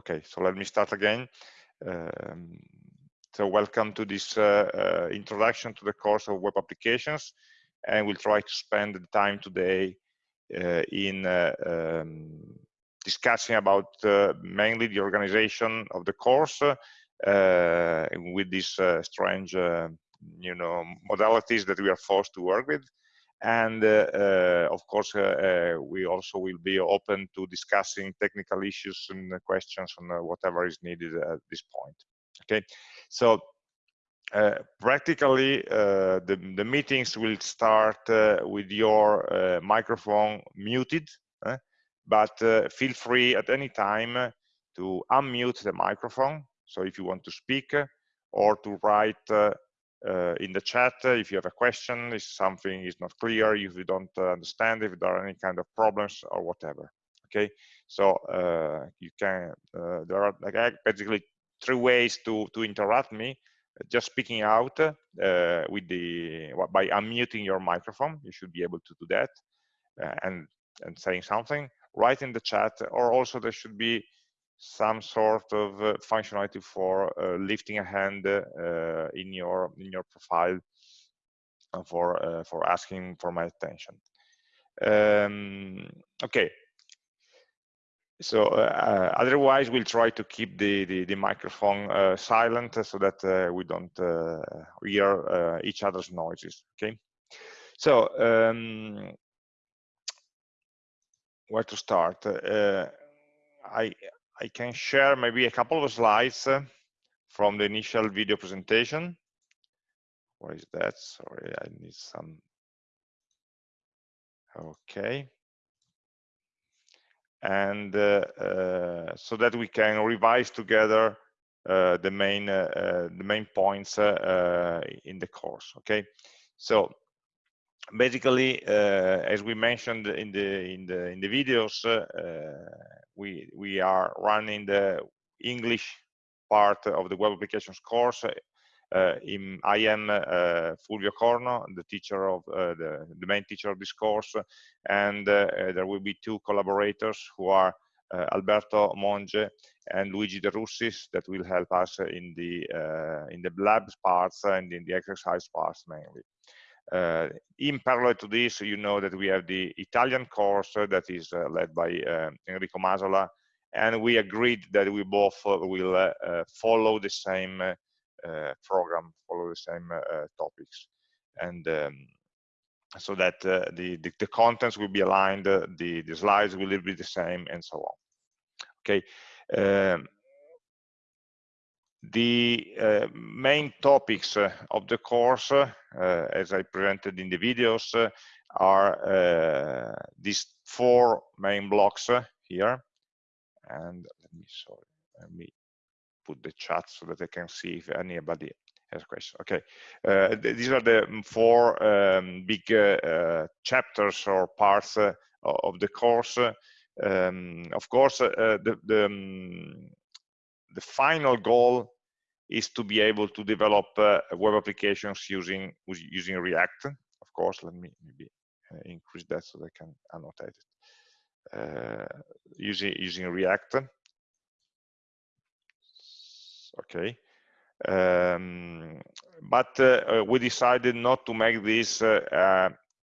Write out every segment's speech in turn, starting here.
okay, so let me start again. Um, so welcome to this uh, uh, introduction to the course of web applications, and we'll try to spend the time today uh, in uh, um, discussing about uh, mainly the organization of the course uh, with these strange, you know, modalities that we are forced to work with and uh, uh, of course uh, we also will be open to discussing technical issues and questions on whatever is needed at this point. Okay? So uh, practically uh, the, the meetings will start uh, with your microphone muted but feel free at any time to unmute the microphone. So if you want to speak or to write uh, in the chat if you have a question, if something is not clear, if you don't understand, if there are any kind of problems or whatever. Okay, so uh, you can, uh, there are like basically three ways to, to interact me. Just speaking out uh, with the by unmuting your microphone, you should be able to do that, uh, and and saying something. Write in the chat, or also there should be some sort of uh, functionality for uh, lifting a hand uh, in your in your profile for for asking for my attention. Um, okay, so uh, otherwise we'll try to keep the the, the microphone uh, silent so that uh, we don't hear each other's noises okay? So um, where to start? I I can share maybe a couple of slides uh, from the initial video presentation. Where is that? Sorry, I need some. Okay. And uh, uh, so that we can revise together uh, the main uh, uh, the main points in the course. Okay. So basically, as we mentioned in the in the in the videos, we we are running the English part of the web applications course. Uh, in, I am uh, Fulvio Corno, the teacher of uh, the, the main teacher of this course, and uh, there will be two collaborators who are uh, Alberto Monge and Luigi De Russis that will help us in the uh, in the labs parts and in the exercise parts mainly. Uh, in parallel to this, you know that we have the Italian course that is uh, led by uh, Enrico Masala, and we agreed that we both will follow the same program, follow the same topics. And um, so that uh, the, the, the contents will be aligned, uh, the the slides will be the same, and so on. Okay. Um, the uh, main topics uh, of the course, uh, as I presented in the videos, uh, are uh, these four main blocks uh, here. And let me sorry, let me put the chat so that I can see if anybody has a question. Okay, th these are the four um, big chapters or parts of the course. Um, of course, the, the um, the final goal is to be able to develop uh, web applications using using React. Of course, let me maybe uh, increase that so I can annotate it. Uh, using using React. Okay. Um, but uh, we decided not to make this uh, uh,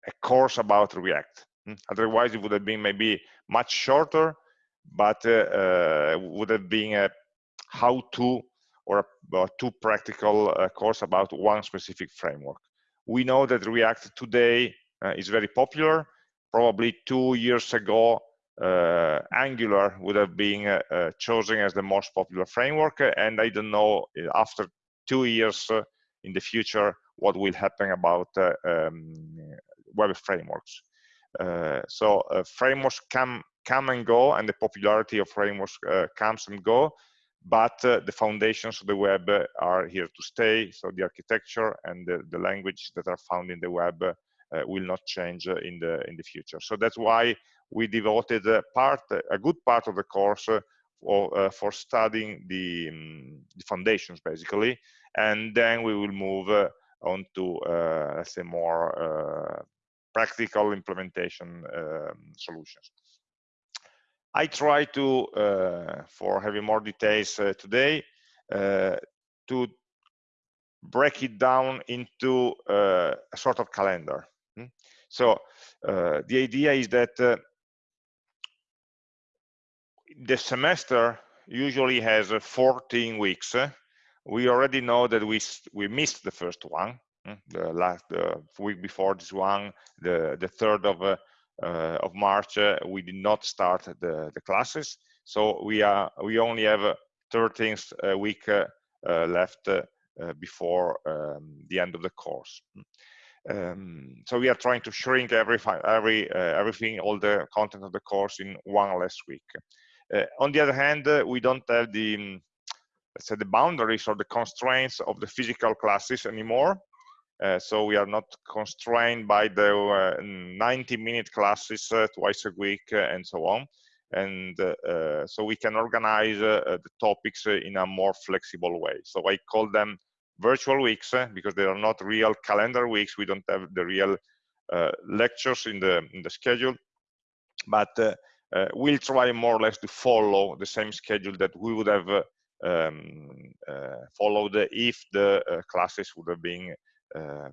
a course about React. Hmm? Otherwise, it would have been maybe much shorter, but would have been a how to or a two practical uh, course about one specific framework. We know that React today uh, is very popular. Probably two years ago, uh, Angular would have been uh, uh, chosen as the most popular framework. And I don't know after two years in the future what will happen about um, web frameworks. so frameworks come come and go, and the popularity of frameworks comes and go but uh, the foundations of the web are here to stay. So the architecture and the, the language that are found in the web uh, will not change uh, in the in the future. So that's why we devoted a part, a good part of the course for, uh, for studying the, um, the, foundations basically, and then we will move uh, on to uh, let's say more practical implementation um, solutions. I try to, uh, for having more details uh, today, uh, to break it down into uh, a sort of calendar. Hmm? So uh, the idea is that uh, the semester usually has 14 weeks. We already know that we we missed the first one, hmm? the last week before this one, the the third of of March. Uh, we did not start the the classes, so we are we only have 13th week left before um, the end of the course. Um, so we are trying to shrink every every uh, everything all the content of the course in one less week uh, on the other hand, uh, we don't have the let's say the boundaries or the constraints of the physical classes anymore. Uh, so we are not constrained by the uh, 90 minute classes uh, twice a week uh, and so on. And so we can organize the topics in a more flexible way. So I call them virtual weeks because they are not real calendar weeks. We don't have the real lectures in the, in the schedule. But uh, we'll try more or less to follow the same schedule that we would have uh, um, uh, followed if the classes would have been um,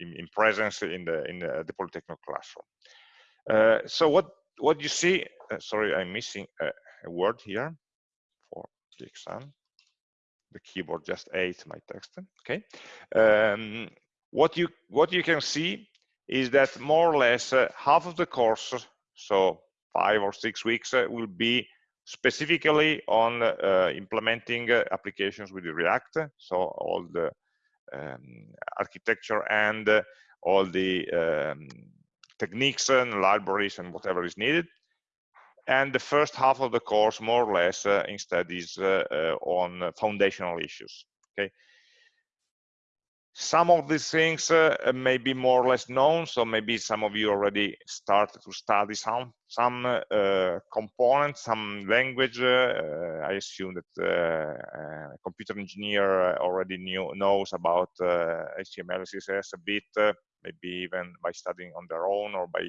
in, in, presence in the in the, the Polytechnic classroom. so what what you see? sorry, I'm missing a, a word here for the exam the keyboard just ate my text okay um, what you what you can see is that more or less uh, half of the course so five or six weeks uh, will be specifically on uh, implementing uh, applications with React. So all the um, architecture and all the um, techniques and libraries and whatever is needed. And the first half of the course, more or less, uh, instead is uh, uh, on foundational issues. Okay, some of these things uh, may be more or less known, so maybe some of you already started to study some some uh, components, some language. Uh, I assume that uh, a computer engineer already knew, knows about HTML, uh, CSS a bit, uh, maybe even by studying on their own or by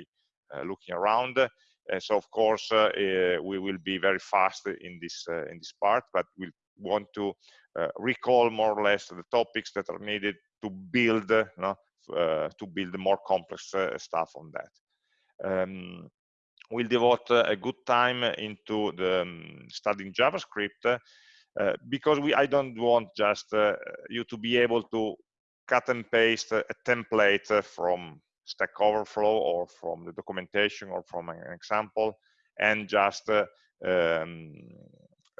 looking around. so of course we will be very fast in this in this part, but we'll want to uh, recall more or less the topics that are needed to build uh, to build more complex uh, stuff on that. Um, we'll devote a good time into the um, studying JavaScript uh, because we I don't want just uh, you to be able to cut and paste a template from Stack Overflow or from the documentation or from an example and just uh, um,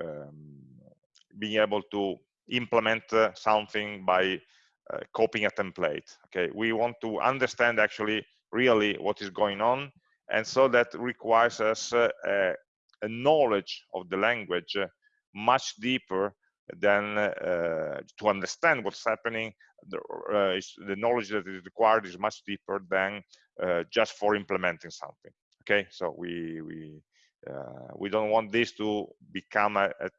um, being able to implement uh, something by uh, copying a template. Okay, we want to understand actually really what is going on, and so that requires us uh, a, a, knowledge of the language uh, much deeper than uh, to understand what's happening. The, uh, the, knowledge that is required is much deeper than just for implementing something. Okay, so we we we don't want this to become a, a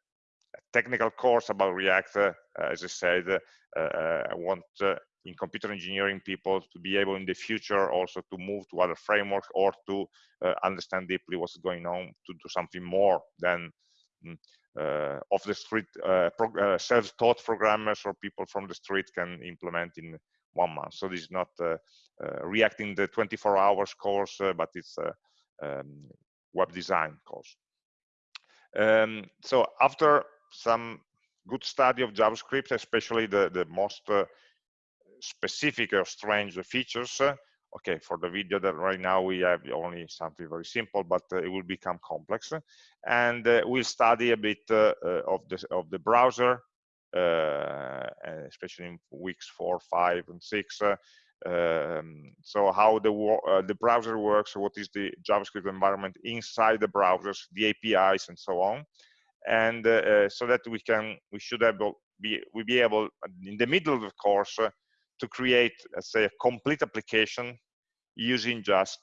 technical course about React, uh, as I said, uh, uh, I want in computer engineering people to be able in the future also to move to other frameworks or to understand deeply what's going on to do something more than mm, uh, off the street uh, uh, self-taught programmers or people from the street can implement in one month. So this is not reacting the 24 hours course, but it's a um, web design course. Um, so after some good study of JavaScript, especially the, the most uh, specific or strange features. Uh, okay, for the video that right now we have only something very simple, but uh, it will become complex. And uh, we'll study a bit uh, uh, of, the, of the browser, especially in weeks four, five, and six. Um, so how the the browser works, what is the JavaScript environment inside the browsers, the APIs, and so on and uh, uh, so that we can we should able be we be able in the middle of the course uh, to create let's say a complete application using just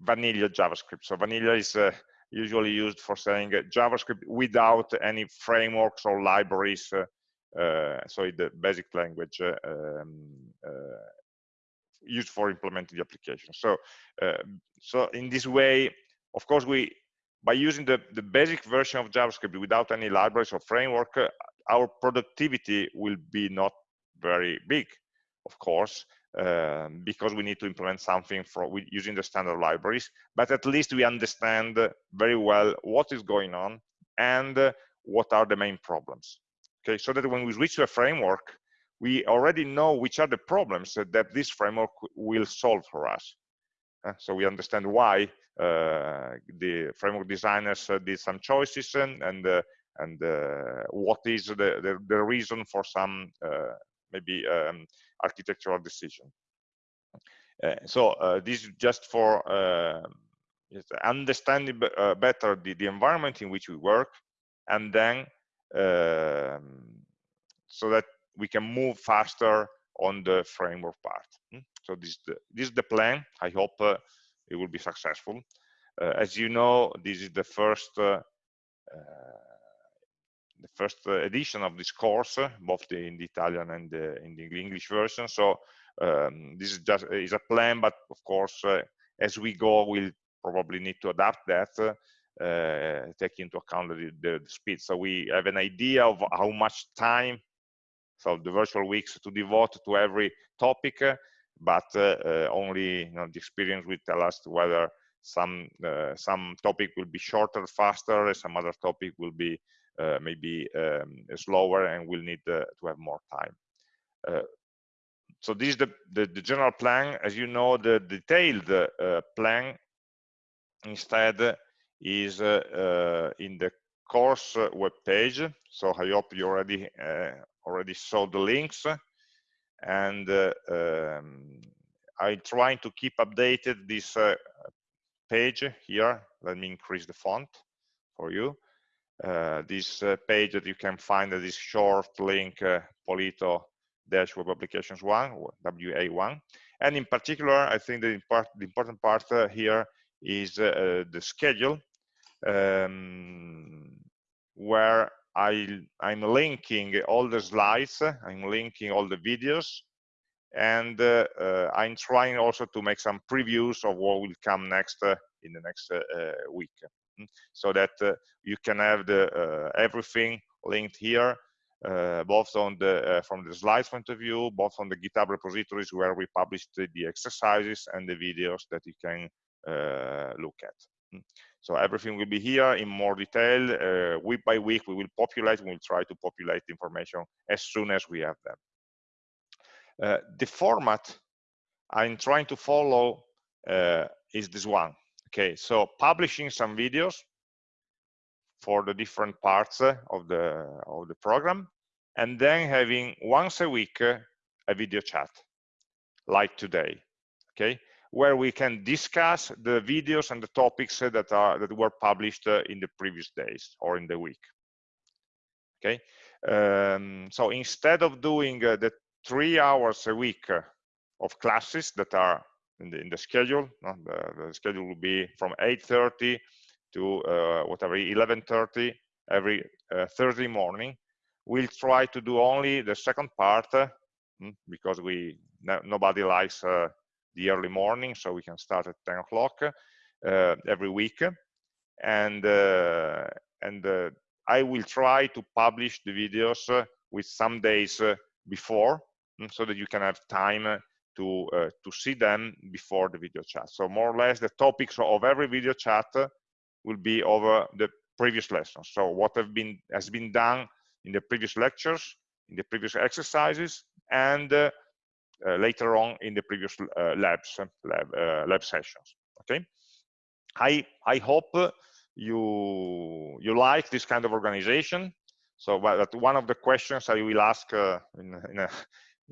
vanilla javascript so vanilla is usually used for saying javascript without any frameworks or libraries uh, so the basic language uh, um, uh, used for implementing the application. So, so in this way, of course, we by using the, the basic version of JavaScript without any libraries or framework, uh, our productivity will be not very big, of course, um, because we need to implement something for using the standard libraries, but at least we understand very well what is going on and uh, what are the main problems. Okay, so that when we switch to a framework, we already know which are the problems that this framework will solve for us. Uh, so we understand why uh, the framework designers uh, did some choices and and, uh, and what is the, the, the reason for some maybe um, architectural decision. so this is just for understanding better the, the environment in which we work and then um, so that we can move faster on the framework part. So this is the, this is the plan. I hope uh, it will be successful. Uh, as you know, this is the first uh, uh the first edition of this course, both the, in the Italian and the, in the English version. So um, this is just is a plan, but of course, uh, as we go, we'll probably need to adapt that uh, take into account the, the, speed. So we have an idea of how much time, so the virtual weeks to devote to every topic, but uh, only you know, the experience will tell us whether some uh, some topic will be shorter, faster, some other topic will be uh, maybe um, slower and will need uh, to have more time. Uh, so this is the, the, the, general plan. As you know, the detailed plan instead is in the course web page. So I hope you already already saw the links and uh, um, I'm trying to keep updated this uh, page here. Let me increase the font for you. Uh, this uh, page that you can find at this short link uh, Polito dash web applications one WA1 and in particular I think the, the important part uh, here is the schedule um, where I, I'm linking all the slides, I'm linking all the videos, and uh, uh, I'm trying also to make some previews of what will come next uh, in the next uh, uh, week, hmm, so that uh, you can have the everything linked here, both on the from the slides point of view, both on the GitHub repositories where we published the exercises and the videos that you can look at. Hmm. So everything will be here in more detail. Uh, week by week, we will populate. We will try to populate information as soon as we have them. Uh, the format I'm trying to follow uh, is this one. Okay, so publishing some videos for the different parts uh, of the of the program, and then having once a week uh, a video chat, like today. Okay, where we can discuss the videos and the topics that are that were published uh, in the previous days or in the week. Okay? Um, so instead of doing uh, the three hours a week uh, of classes that are in the, in the schedule the, the, schedule will be from 8.30 to uh, whatever 11.30 every uh, thursday morning we'll try to do only the second part uh, hmm, because we no, nobody likes the early morning, so we can start at 10 o'clock uh, every week. And, uh, and uh, I will try to publish the videos with some days before mm, so that you can have time to uh, to see them before the video chat so more or less the topics of every video chat will be over the previous lessons so what have been has been done in the previous lectures in the previous exercises and uh, later on in the previous uh, labs lab, uh, lab sessions okay? I i hope you you like this kind of organization. So but one of the questions i will ask in, in a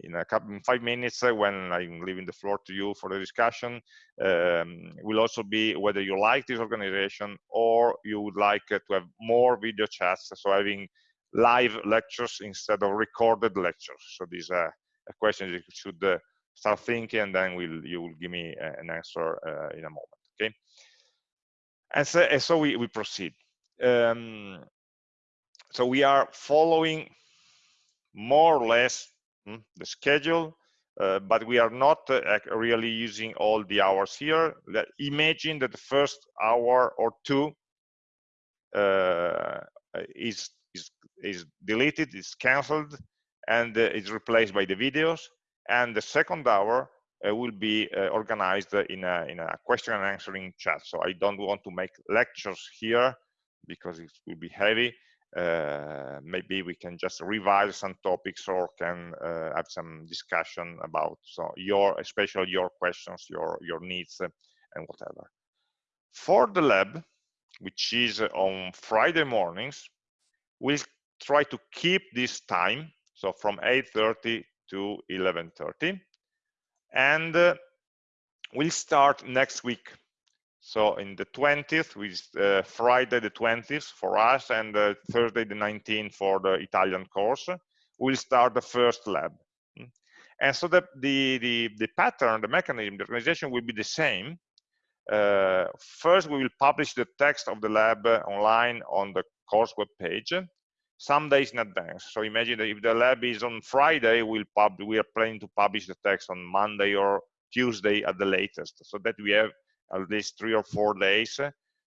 in a couple five minutes uh, when I'm leaving the floor to you for the discussion um, will also be whether you like this organization or you would like uh, to have more video chats so having live lectures instead of recorded lectures. So these are a question you should uh, start thinking and then we'll, you will give me uh, an answer uh, in a moment, okay? And so, and so we, we proceed. Um, so we are following more or less hmm, the schedule, uh, but we are not really using all the hours here. Imagine that the first hour or two is, is, is deleted, is cancelled, and uh, is replaced by the videos. And the second hour uh, will be uh, organized in a, in a question and answering chat. So I don't want to make lectures here because it will be heavy. Uh, maybe we can just revise some topics or can uh, have some discussion about so your especially your questions your your needs uh, and whatever for the lab which is on friday mornings we'll try to keep this time so from 8.30 to 11.30 and uh, we'll start next week. So in the 20th with uh, friday the 20th for us and uh, thursday the 19th for the italian course we'll start the first lab. Hmm. and so the the the, the pattern the mechanism the organization will be the same. Uh, first we will publish the text of the lab online on the course web page some days in advance. So imagine that if the lab is on Friday, we'll pub we are planning to publish the text on Monday or Tuesday at the latest, so that we have at least three or four days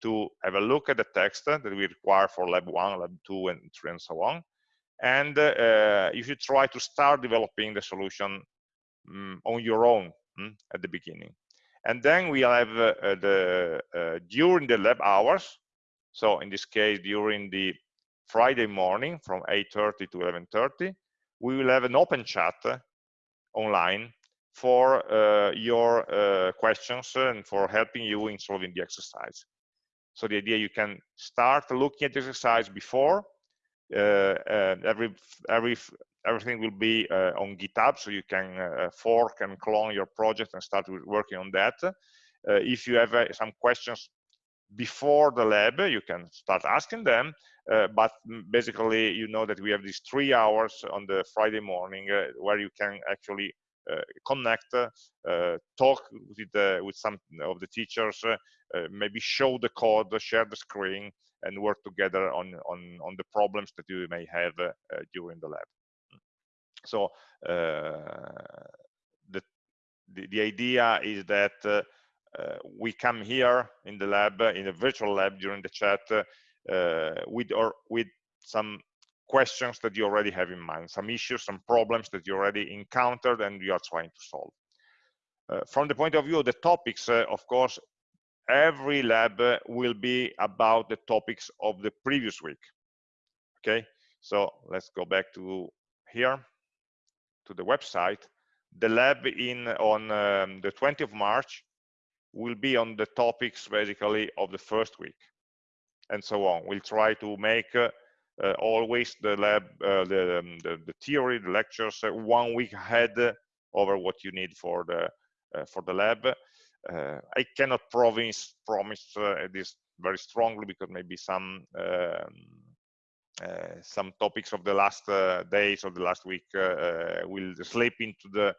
to have a look at the text that we require for lab one, lab two, and three, and so on. And uh, you try to start developing the solution um, on your own um, at the beginning. And then we have uh, the uh, during the lab hours. So in this case, during the Friday morning from 8.30 to 11.30, we will have an open chat online for uh, your uh, questions and for helping you in solving the exercise. So the idea you can start looking at the exercise before. Uh, every every everything will be uh, on GitHub, so you can uh, fork and clone your project and start working on that. Uh, if you have some questions before the lab, you can start asking them, uh, but basically you know that we have these three hours on the Friday morning uh, where you can actually uh, connect, uh, talk with, with some of the teachers, uh, maybe show the code, share the screen, and work together on, on, on the problems that you may have uh, during the lab. So the, the, the, idea is that we come here in the lab, in the virtual lab during the chat, with or with some questions that you already have in mind, some issues, some problems that you already encountered and you are trying to solve. Uh, from the point of view of the topics, uh, of course, every lab uh, will be about the topics of the previous week. Okay, so let's go back to here, to the website. The lab in on um, the 20th of March will be on the topics basically of the first week and so on. We'll try to make uh, uh, always the lab, uh, the, um, the, the, theory, the lectures uh, one week ahead over what you need for the uh, for the lab. Uh, I cannot promise promise this very strongly because maybe some um, some topics of the last days of the last week will slip into the uh,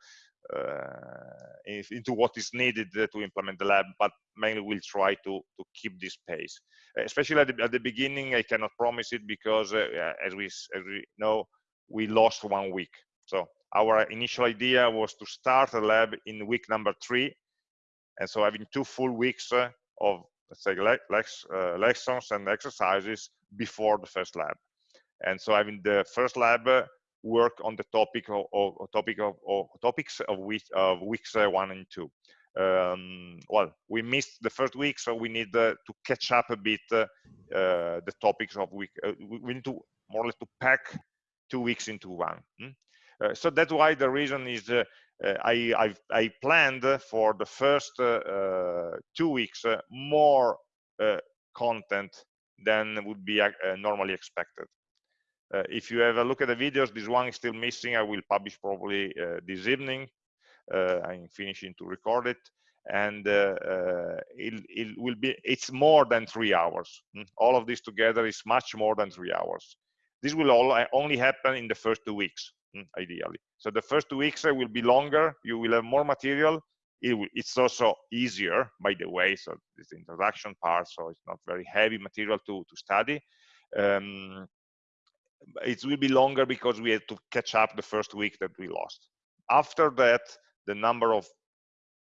into what is needed to implement the lab, but mainly we'll try to, to keep this pace. Especially at the, at the beginning, I cannot promise it because, uh, as, we, as we know, we lost one week. So our initial idea was to start the lab in week number three, and so having two full weeks uh, of let's say le uh, lessons and exercises before the first lab. And so having the first lab work on the topic of, of topic of, of, topics of, week, of weeks uh, one and two. Um, well, we missed the first week, so we need uh, to catch up a bit uh, uh the topics of week. Uh, we need to more or less to pack two weeks into one. Hmm? Uh, so that's why the reason is I, I've, I planned for the first two weeks more content than would be normally expected. Uh, if you have a look at the videos, this one is still missing. I will publish probably uh, this evening. Uh, I'm finishing to record it. And uh, uh, it, it, will be it's more than three hours. Mm, all of this together is much more than three hours. This will all only happen in the first two weeks mm, ideally. So the first two weeks will be longer. You will have more material. It will, it's also easier by the way. So it's the introduction part so it's not very heavy material to to study. Um, it will be longer because we had to catch up the first week that we lost. After that, the number of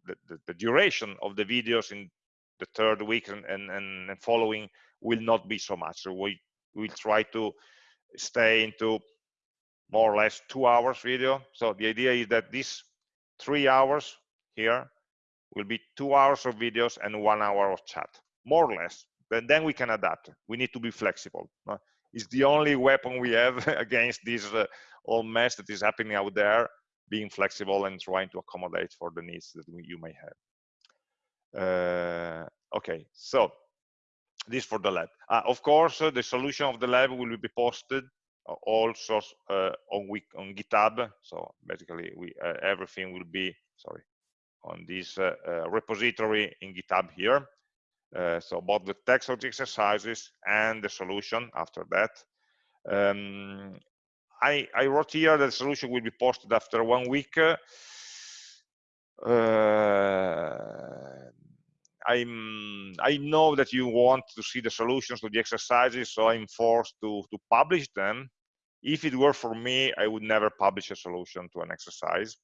the, the, the duration of the videos in the third week and, and, and following will not be so much. So we will try to stay into more or less two hours video. So the idea is that these three hours here will be two hours of videos and one hour of chat, more or less. Then, then we can adapt. We need to be flexible. It's the only weapon we have against this uh, all mess that is happening out there, being flexible and trying to accommodate for the needs that you may have. Uh, okay, so this for the lab. Uh, of course, uh, the solution of the lab will be posted also uh, on week on GitHub. So basically, we uh, everything will be sorry on this uh, repository in GitHub here. So both the text of the exercises and the solution after that. Um, I, I, wrote here that the solution will be posted after one week. Uh, I'm, I know that you want to see the solutions to the exercises, so I'm forced to, to publish them. If it were for me, I would never publish a solution to an exercise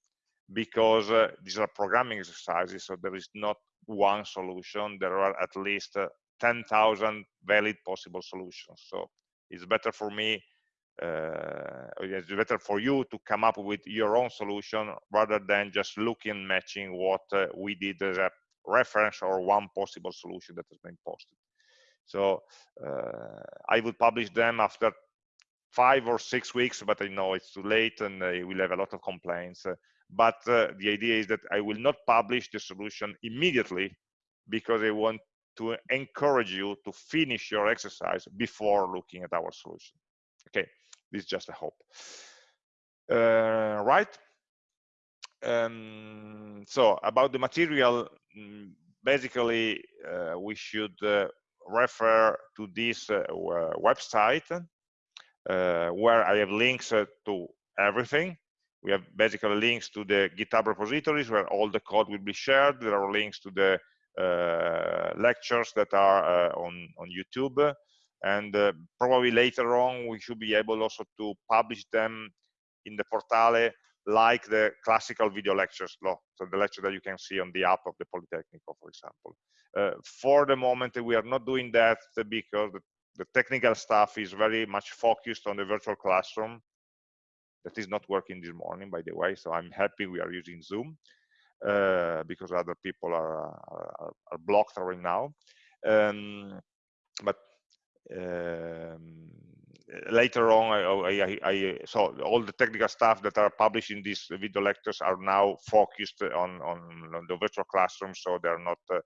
because uh, these are programming exercises, so there is not one solution. There are at least uh, 10,000 valid possible solutions. So it's better for me, uh, it's better for you to come up with your own solution rather than just looking matching what uh, we did as a reference or one possible solution that has been posted. So uh, I will publish them after five or six weeks, but I know it's too late and we will have a lot of complaints. Uh, but uh, the idea is that I will not publish the solution immediately because I want to encourage you to finish your exercise before looking at our solution. Okay, this is just a hope. Uh, right? Um, so about the material, mm, basically uh, we should uh, refer to this uh, website uh, where I have links to everything. We have basically links to the GitHub repositories where all the code will be shared. There are links to the uh, lectures that are on, on YouTube. And probably later on, we should be able also to publish them in the Portale like the classical video lectures, so the lecture that you can see on the app of the Politecnico, for example. Uh, for the moment, we are not doing that because the the technical stuff is very much focused on the virtual classroom that is not working this morning by the way so i'm happy we are using zoom uh, because other people are, are, are blocked right now. Um, but um, later on I, I, I, so all the technical stuff that are published in these video lectures are now focused on, on, on the virtual classroom so they're not uh,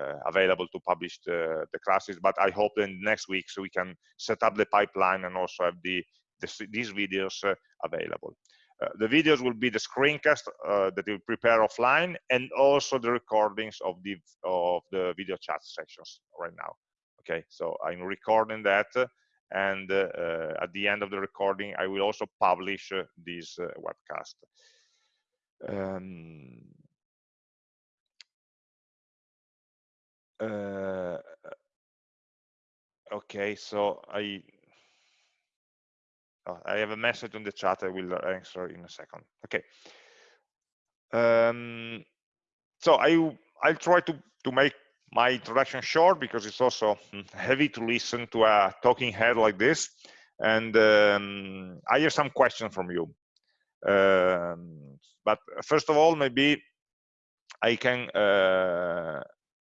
uh, available to publish the, the classes. But i hope in next week so we can set up the pipeline and also have the, the these videos uh, available. Uh, the videos will be the screencast uh, that we prepare offline and also the recordings of the of the video chat sessions right now. Okay so i'm recording that and uh, uh, at the end of the recording i will also publish this webcast. Um, Uh, okay, so I oh, I have a message on the chat. I will answer in a second. Okay. Um, so I I'll try to to make my introduction short because it's also heavy to listen to a talking head like this. And um, I have some questions from you. Um, but first of all, maybe I can uh,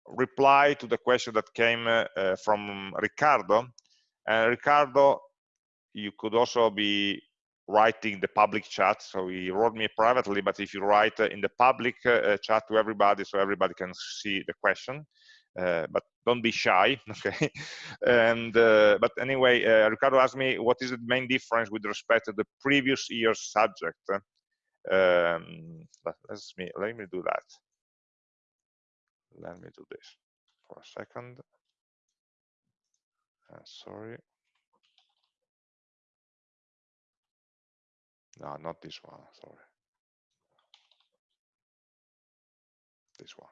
reply to the question that came uh, uh, from Ricardo. And Ricardo, you could also be writing the public chat. So he wrote me privately, but if you write uh, in the public chat to everybody, so everybody can see the question. Uh, but don't be shy okay and uh, but anyway uh, ricardo asked me what is the main difference with respect to the previous year's subject um, let me let me do that let me do this for a second. Uh, sorry. No, not this one, sorry. This one.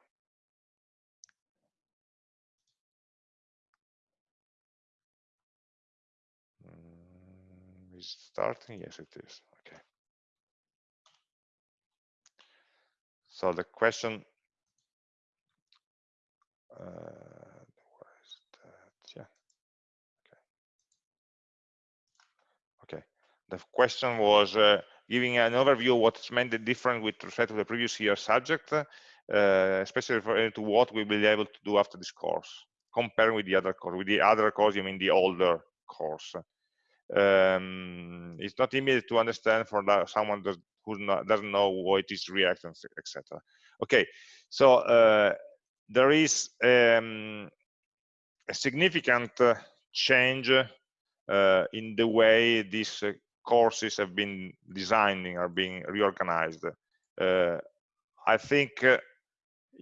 Mm, is starting? Yes, it is. Okay. So the question uh, yeah okay the question was uh, giving an overview of what's meant the different with respect to the previous year subject uh, especially referring to what we will be able to do after this course comparing with the other course with the other course you mean the older course. Um, it's not immediate to understand for someone who doesn't know what is react etc okay so uh, there is um, a significant uh, change uh, in the way uh, courses have been designing are being reorganized uh, i think uh,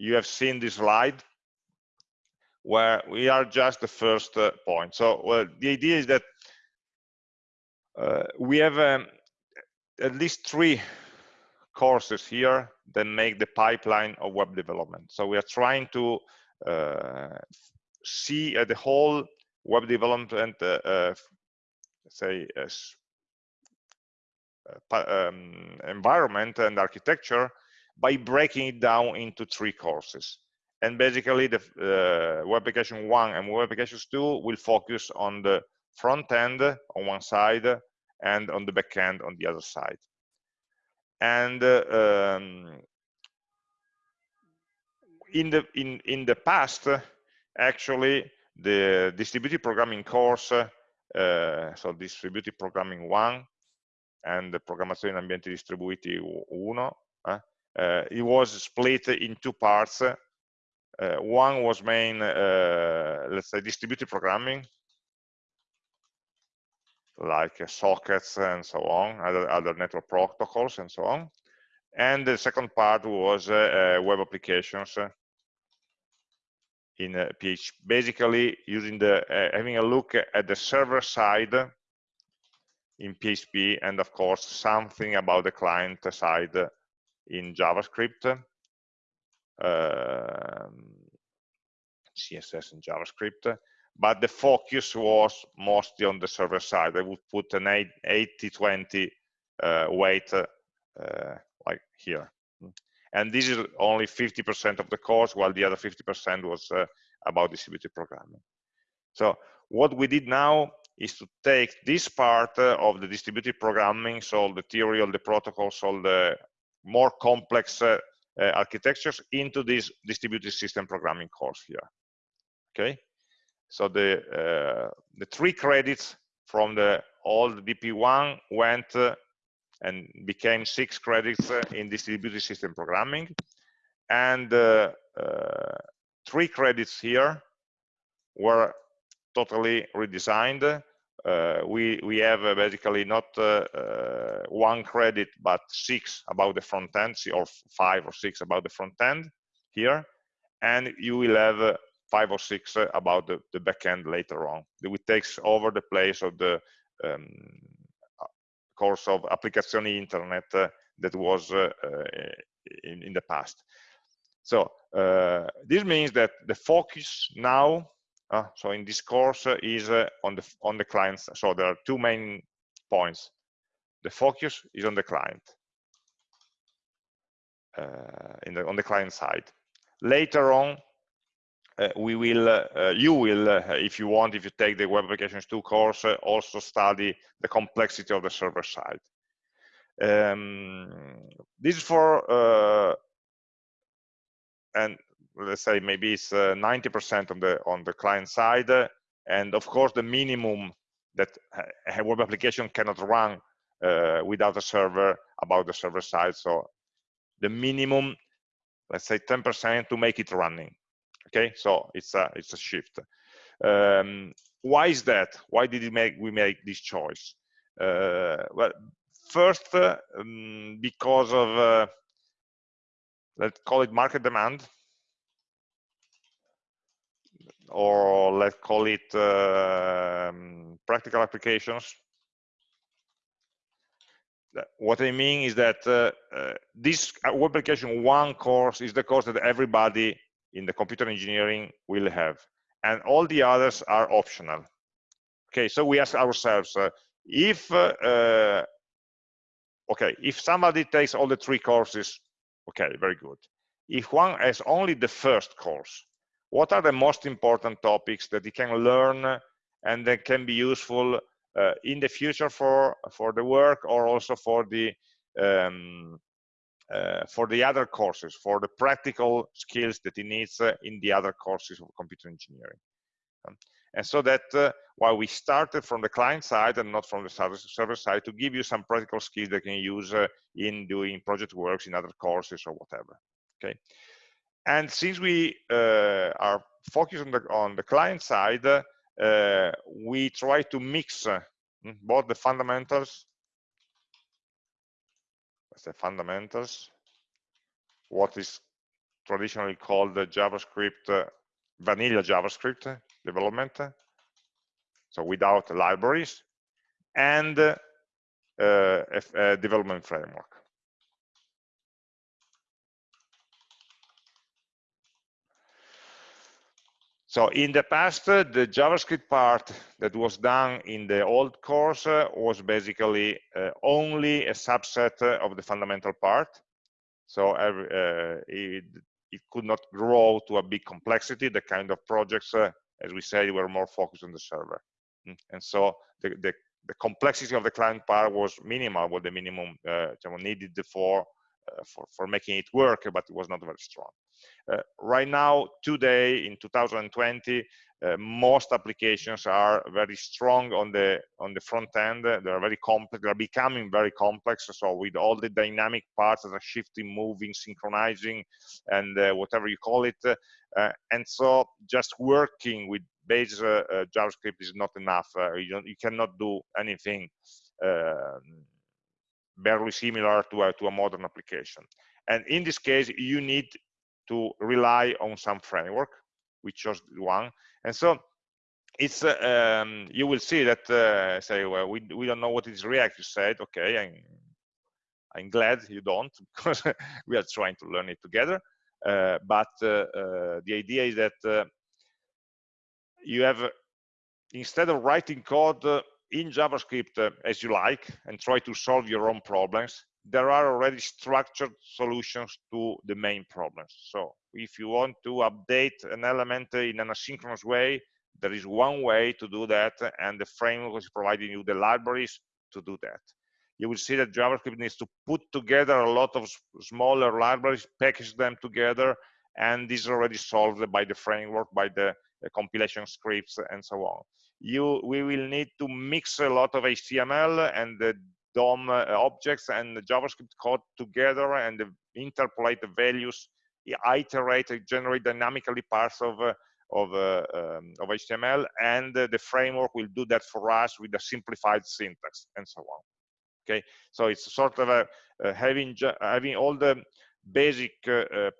you have seen this slide where we are just the first point so well, the idea is that uh, we have um, at least three courses here that make the pipeline of web development. So we are trying to uh, see uh, the whole web development, uh, uh say, uh, um, environment and architecture by breaking it down into three courses. And basically, the web application one and web applications two will focus on the front end on one side and on the back end on the other side. And uh, um, in the in in the past, actually, the distributed programming course, uh, so distributed programming one, and the programmazione in ambienti distribuiti uno, uh, it was split in two parts. Uh, one was main, uh, let's say, distributed programming, like sockets and so on, other, other network protocols and so on. And the second part was web applications in PHP, basically using the having a look at the server side in PHP and of course something about the client side in JavaScript, um, CSS and JavaScript, but the focus was mostly on the server side. I would put an 80-20 uh, weight uh, like here. And this is only 50% of the course, while the other 50% was uh, about distributed programming. So what we did now is to take this part uh, of the distributed programming, so the theory, all the protocols, all the more complex uh, uh, architectures into this distributed system programming course here. Okay, so the uh, the three credits from the old DP1 went uh, and became six credits in distributed system programming, and three credits here were totally redesigned. Uh, we we have basically not one credit but six about the front end, or five or six about the front end here, and you will have five or six uh, about the, the back end later on. It takes over the place of the um, course of applicazioni internet uh, that was uh, in, in, the past. So this means that the focus now, so in this course, is on the on the clients. So there are two main points. The focus is on the client, uh, in the, on the client side. Later on, uh, we will, uh, you will, uh, if you want, if you take the Web Applications 2 course, also study the complexity of the server side. Um, this is for, and let's say maybe it's 90% on the on the client side, and of course the minimum that a web application cannot run uh, without a server about the server side. So the minimum, let's say 10% to make it running. Okay? So it's a it's a shift. Um, why is that? Why did we make we make this choice? Uh, well first uh, um, because of uh, let's call it market demand or let's call it um, practical applications. What I mean is that uh, uh, this web application one course is the course that everybody in the computer engineering will have. And all the others are optional. Okay so we ask ourselves uh, if uh, uh, okay if somebody takes all the three courses okay very good. If one has only the first course what are the most important topics that he can learn and that can be useful uh, in the future for for the work or also for the um, uh, for the other courses, for the practical skills that he needs uh, in the other courses of computer engineering. Um, and so that uh, while we started from the client side and not from the server side to give you some practical skills that you can use uh, in doing project works in other courses or whatever. Okay. And since we uh, are focused on the, on the client side, uh, we try to mix uh, both the fundamentals, the fundamentals, what is traditionally called the JavaScript, uh, vanilla JavaScript development, so without libraries, and uh, a, a development framework. So in the past, uh, the JavaScript part that was done in the old course uh, was basically uh, only a subset uh, of the fundamental part. So every, it, it, could not grow to a big complexity. The kind of projects, as we said, were more focused on the server. Mm. And so the, the, the, complexity of the client part was minimal, what the minimum needed for, for, for making it work, but it was not very strong. Uh, right now, today, in 2020, uh, most applications are very strong on the on the front end. They are very complex. They are becoming very complex. So with all the dynamic parts that are shifting, moving, synchronizing, and uh, whatever you call it, uh, and so just working with base uh, uh, JavaScript is not enough. you you cannot do anything um, barely similar to a to a modern application. And in this case, you need to rely on some framework. We chose one, and so it's uh, um, you will see that uh, say well we we don't know what is React. You said okay, I'm I'm glad you don't because we are trying to learn it together. Uh, but uh, uh, the idea is that uh, you have instead of writing code in JavaScript as you like and try to solve your own problems, there are already structured solutions to the main problems. So if you want to update an element in an asynchronous way, there is one way to do that, and the framework is providing you the libraries to do that. You will see that JavaScript needs to put together a lot of smaller libraries, package them together, and this is already solved by the framework, by the, the compilation scripts, and so on. You, we will need to mix a lot of HTML and the DOM uh, objects and JavaScript code together and interpolate the values, iterate, generate dynamically parts of uh, of, uh, um, of HTML, and the framework will do that for us with a simplified syntax and so on. Okay, so it's sort of a, having having all the basic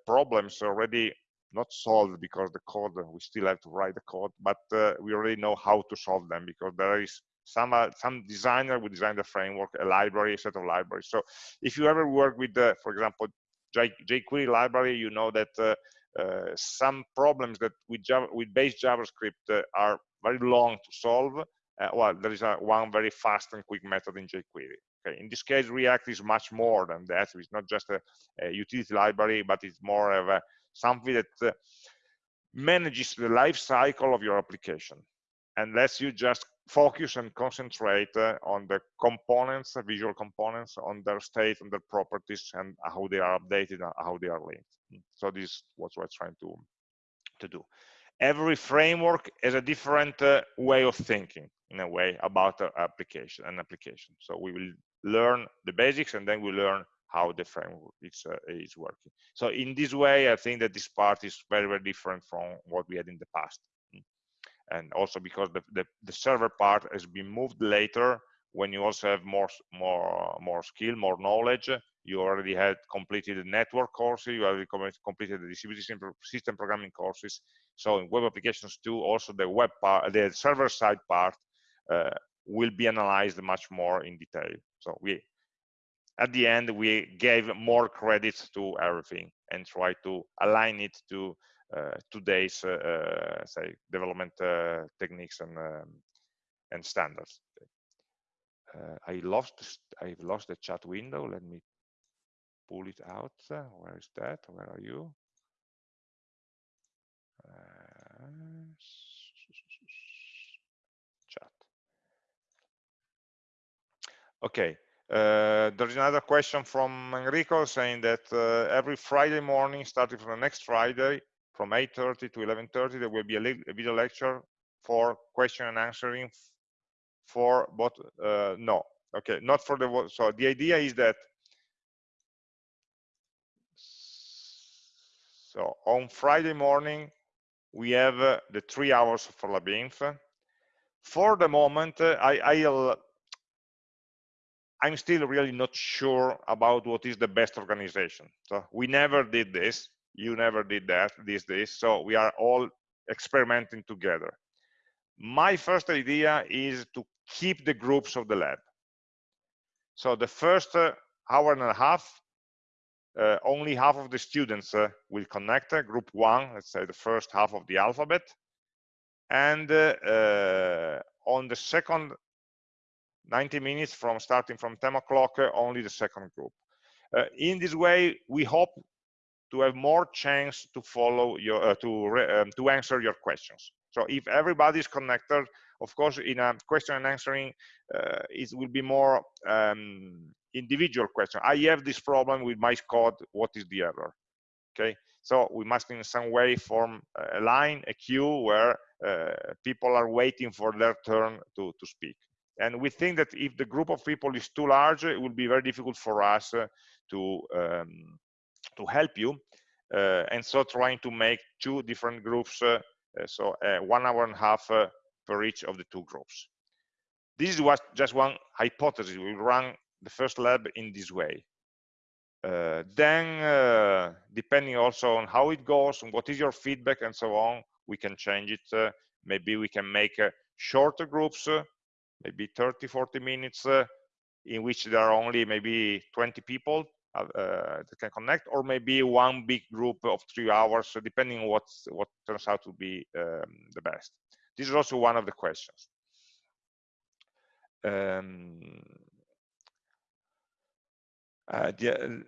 problems already not solved because the code we still have to write the code but uh, we already know how to solve them because there is some uh, some designer would design the framework, a library, a set of libraries. So if you ever work with, the, for example, jQuery library, you know that uh, uh, some problems that with Java, with base JavaScript uh, are very long to solve. Uh, well, there is a, one very fast and quick method in jQuery. Okay, in this case, React is much more than that. It's not just a, a utility library, but it's more of a, something that uh, manages the life cycle of your application and lets you just focus and concentrate uh, on the components, the visual components, on their state and their properties and how they are updated and how they are linked. Mm. So this is what we're trying to, to do. Every framework is a different uh, way of thinking, in a way, about the application and application. So we will learn the basics and then we learn how the framework is, uh, is working. So in this way, I think that this part is very, very different from what we had in the past and also because the, the, the, server part has been moved later when you also have more more more skill more knowledge you already had completed the network courses you already completed the distributed system programming courses. So in web applications too also the web part the server side part uh, will be analyzed much more in detail. So we at the end we gave more credits to everything and try to align it to today's uh, uh, say development techniques and um, and standards. I lost I've lost the chat window. Let me pull it out. Where is that? Where are you? chat. Okay. Uh, there's another question from Enrico saying that uh, every Friday morning, starting from the next Friday, from 8.30 to 11.30, there will be a, a, video lecture for question and answering for both, uh, no, okay, not for the, so the idea is that, so on Friday morning, we have uh, the three hours for LabInf. For the moment, uh, I, I'll I'm still really not sure about what is the best organization. So we never did this. You never did that, this, this. So we are all experimenting together. My first idea is to keep the groups of the lab. So the first uh, hour and a half, uh, only half of the students uh, will connect, uh, group one, let's say the first half of the alphabet. And uh, uh, on the second 90 minutes from starting from 10 o'clock, only the second group. In this way, we hope to have more chance to follow your uh, to um, to answer your questions. So if everybody is connected, of course, in a question and answering, uh, it will be more um, individual question. I have this problem with my code. What is the error? Okay. So we must in some way form a line, a queue where uh, people are waiting for their turn to, to speak and we think that if the group of people is too large it will be very difficult for us uh, to um, to help you uh, and so trying to make two different groups uh, uh so uh, one hour and a half uh, per each of the two groups. This is what just one hypothesis. We run the first lab in this way. Then depending also on how it goes and what is your feedback and so on we can change it maybe we can make shorter groups maybe 30 40 minutes uh, in which there are only maybe 20 people uh, uh, that can connect or maybe one big group of three hours so depending on what what turns out to be um, the best. This is also one of the questions. Um, uh, the,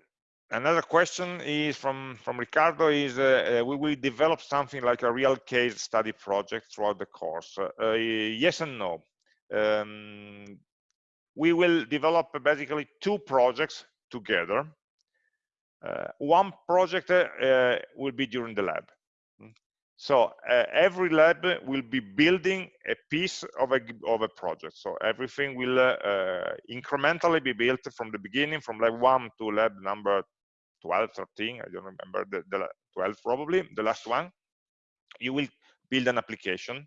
another question is from from ricardo is uh, uh, we will develop something like a real case study project throughout the course. Uh, yes and no. Um, we will develop basically two projects together. Uh, one project uh, will be during the lab. Hmm. So uh, every lab will be building a piece of a, of a project. So everything will uh, uh, incrementally be built from the beginning, from lab one to lab number 12, 13, I don't remember, the, the 12 probably, the last one. You will build an application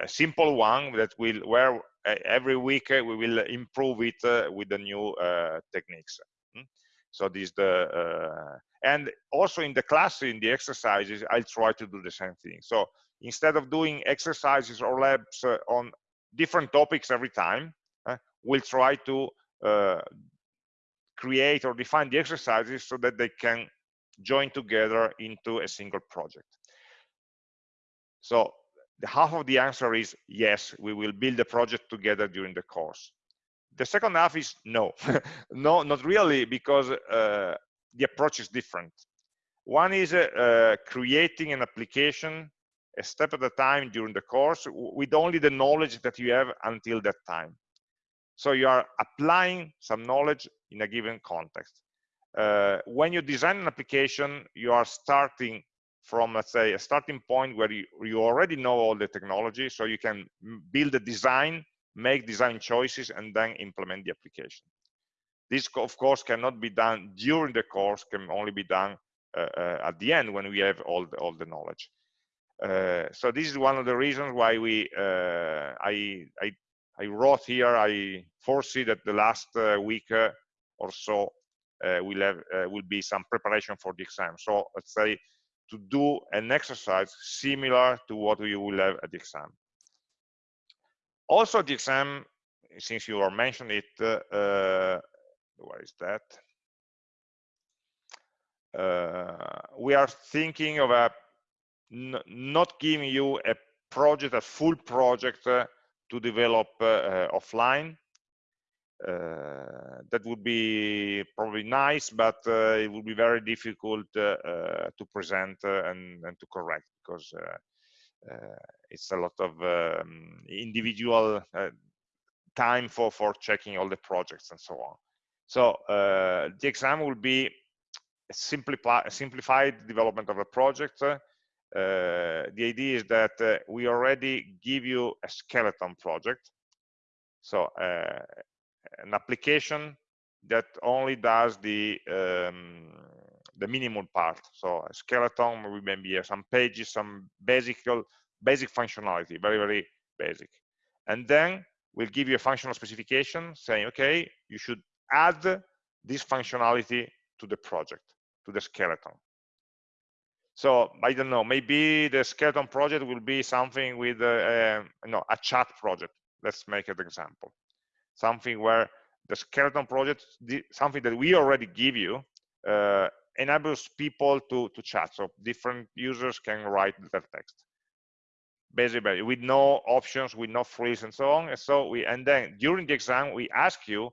a simple one that will where every week uh, we will improve it uh, with the new uh, techniques hmm? so this the and also in the class in the exercises i'll try to do the same thing so instead of doing exercises or labs on different topics every time we'll try to create or define the exercises so that they can join together into a single project so the half of the answer is yes, we will build a project together during the course. The second half is no, no, not really, because uh, the approach is different. One is uh, uh, creating an application a step at a time during the course with only the knowledge that you have until that time. So you are applying some knowledge in a given context. Uh, when you design an application, you are starting from let's say a starting point where you, you already know all the technology so you can build a design make design choices and then implement the application. This of course cannot be done during the course can only be done uh, uh, at the end when we have all the, all the knowledge. Uh, so this is one of the reasons why we uh, I, I, I wrote here I foresee that the last uh, week uh, or so will have will be some preparation for the exam. So let's say to do an exercise similar to what you will have at the exam. Also, the exam, since you are mentioning it, uh, where is that? Uh, we are thinking of a not giving you a project, a full project uh, to develop uh, uh, offline, uh, that would be probably nice, but uh, it would be very difficult uh, to present and, and, to correct because it's a lot of um, individual time for for checking all the projects and so on. So uh, the exam will be a, a simplified development of a project. Uh, the idea is that uh, we already give you a skeleton project. So uh, an application that only does the um, the minimum part. So a skeleton maybe uh, some pages some basic basic functionality very very basic. And then we'll give you a functional specification saying okay you should add this functionality to the project to the skeleton. So i don't know maybe the skeleton project will be something with a, a no a chat project. Let's make an example something where the skeleton project something that we already give you uh, enables people to to chat so different users can write their text. Basically with no options with no freeze and so on and so we and then during the exam we ask you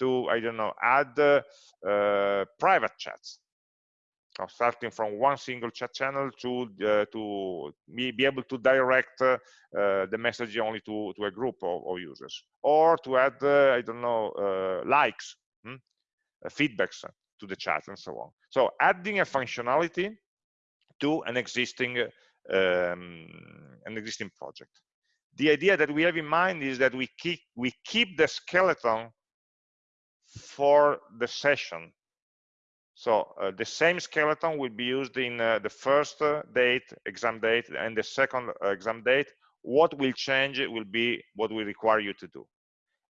to i don't know add uh, uh, private chats starting from one single chat channel to uh, to be, able to direct uh, the message only to to a group of, of users or to add uh, i don't know uh, likes hmm? feedbacks to the chat and so on so adding a functionality to an existing um, an existing project. The idea that we have in mind is that we keep we keep the skeleton for the session. So uh, the same skeleton will be used in uh, the first uh, date, exam date, and the second uh, exam date. What will change will be what we require you to do.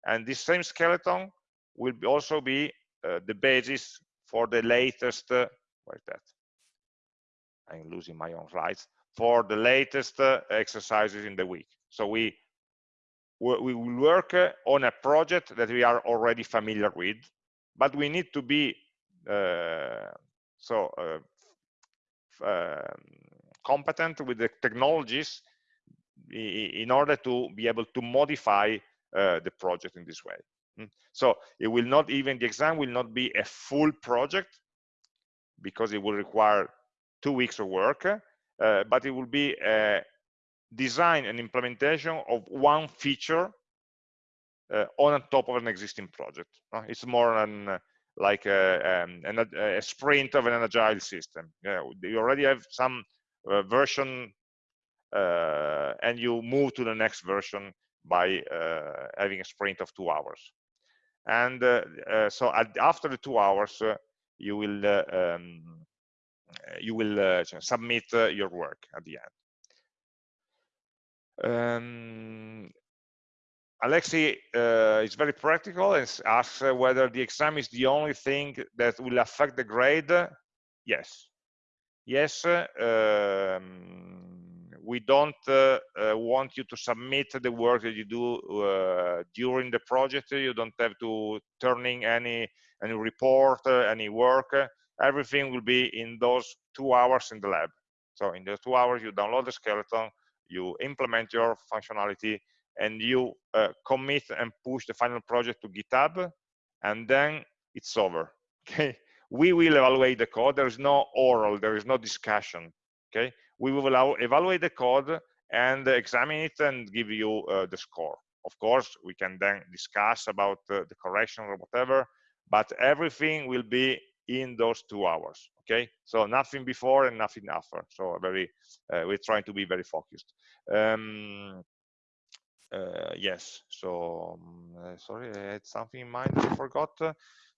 And this same skeleton will be also be uh, the basis for the latest, uh, what is that? I'm losing my own slides for the latest uh, exercises in the week. So we we will work on a project that we are already familiar with, but we need to be so uh, um, competent with the technologies in order to be able to modify uh, the project in this way. Hmm. So it will not even the exam will not be a full project because it will require two weeks of work uh, but it will be a design and implementation of one feature uh, on top of an existing project. Uh, it's more uh, like a, um, an, a, sprint of an agile system. Yeah, you already have some uh, version uh, and you move to the next version by having a sprint of two hours. And so at, after the two hours, you will um, uh, you will uh, submit uh, your work at the end. Um, Alexi uh, is very practical and asks uh, whether the exam is the only thing that will affect the grade. Yes. Yes, um, we don't uh, want you to submit the work that you do during the project. You don't have to turn in any, any report, any work everything will be in those two hours in the lab. So in the two hours, you download the skeleton, you implement your functionality, and you uh, commit and push the final project to GitHub, and then it's over. Okay, we will evaluate the code. There is no oral, there is no discussion. Okay, we will evaluate the code and examine it and give you uh, the score. Of course, we can then discuss about uh, the correction or whatever, but everything will be in those two hours okay so nothing before and nothing after so very uh, we're trying to be very focused um, uh, yes so um, uh, sorry i had something in mind i forgot uh,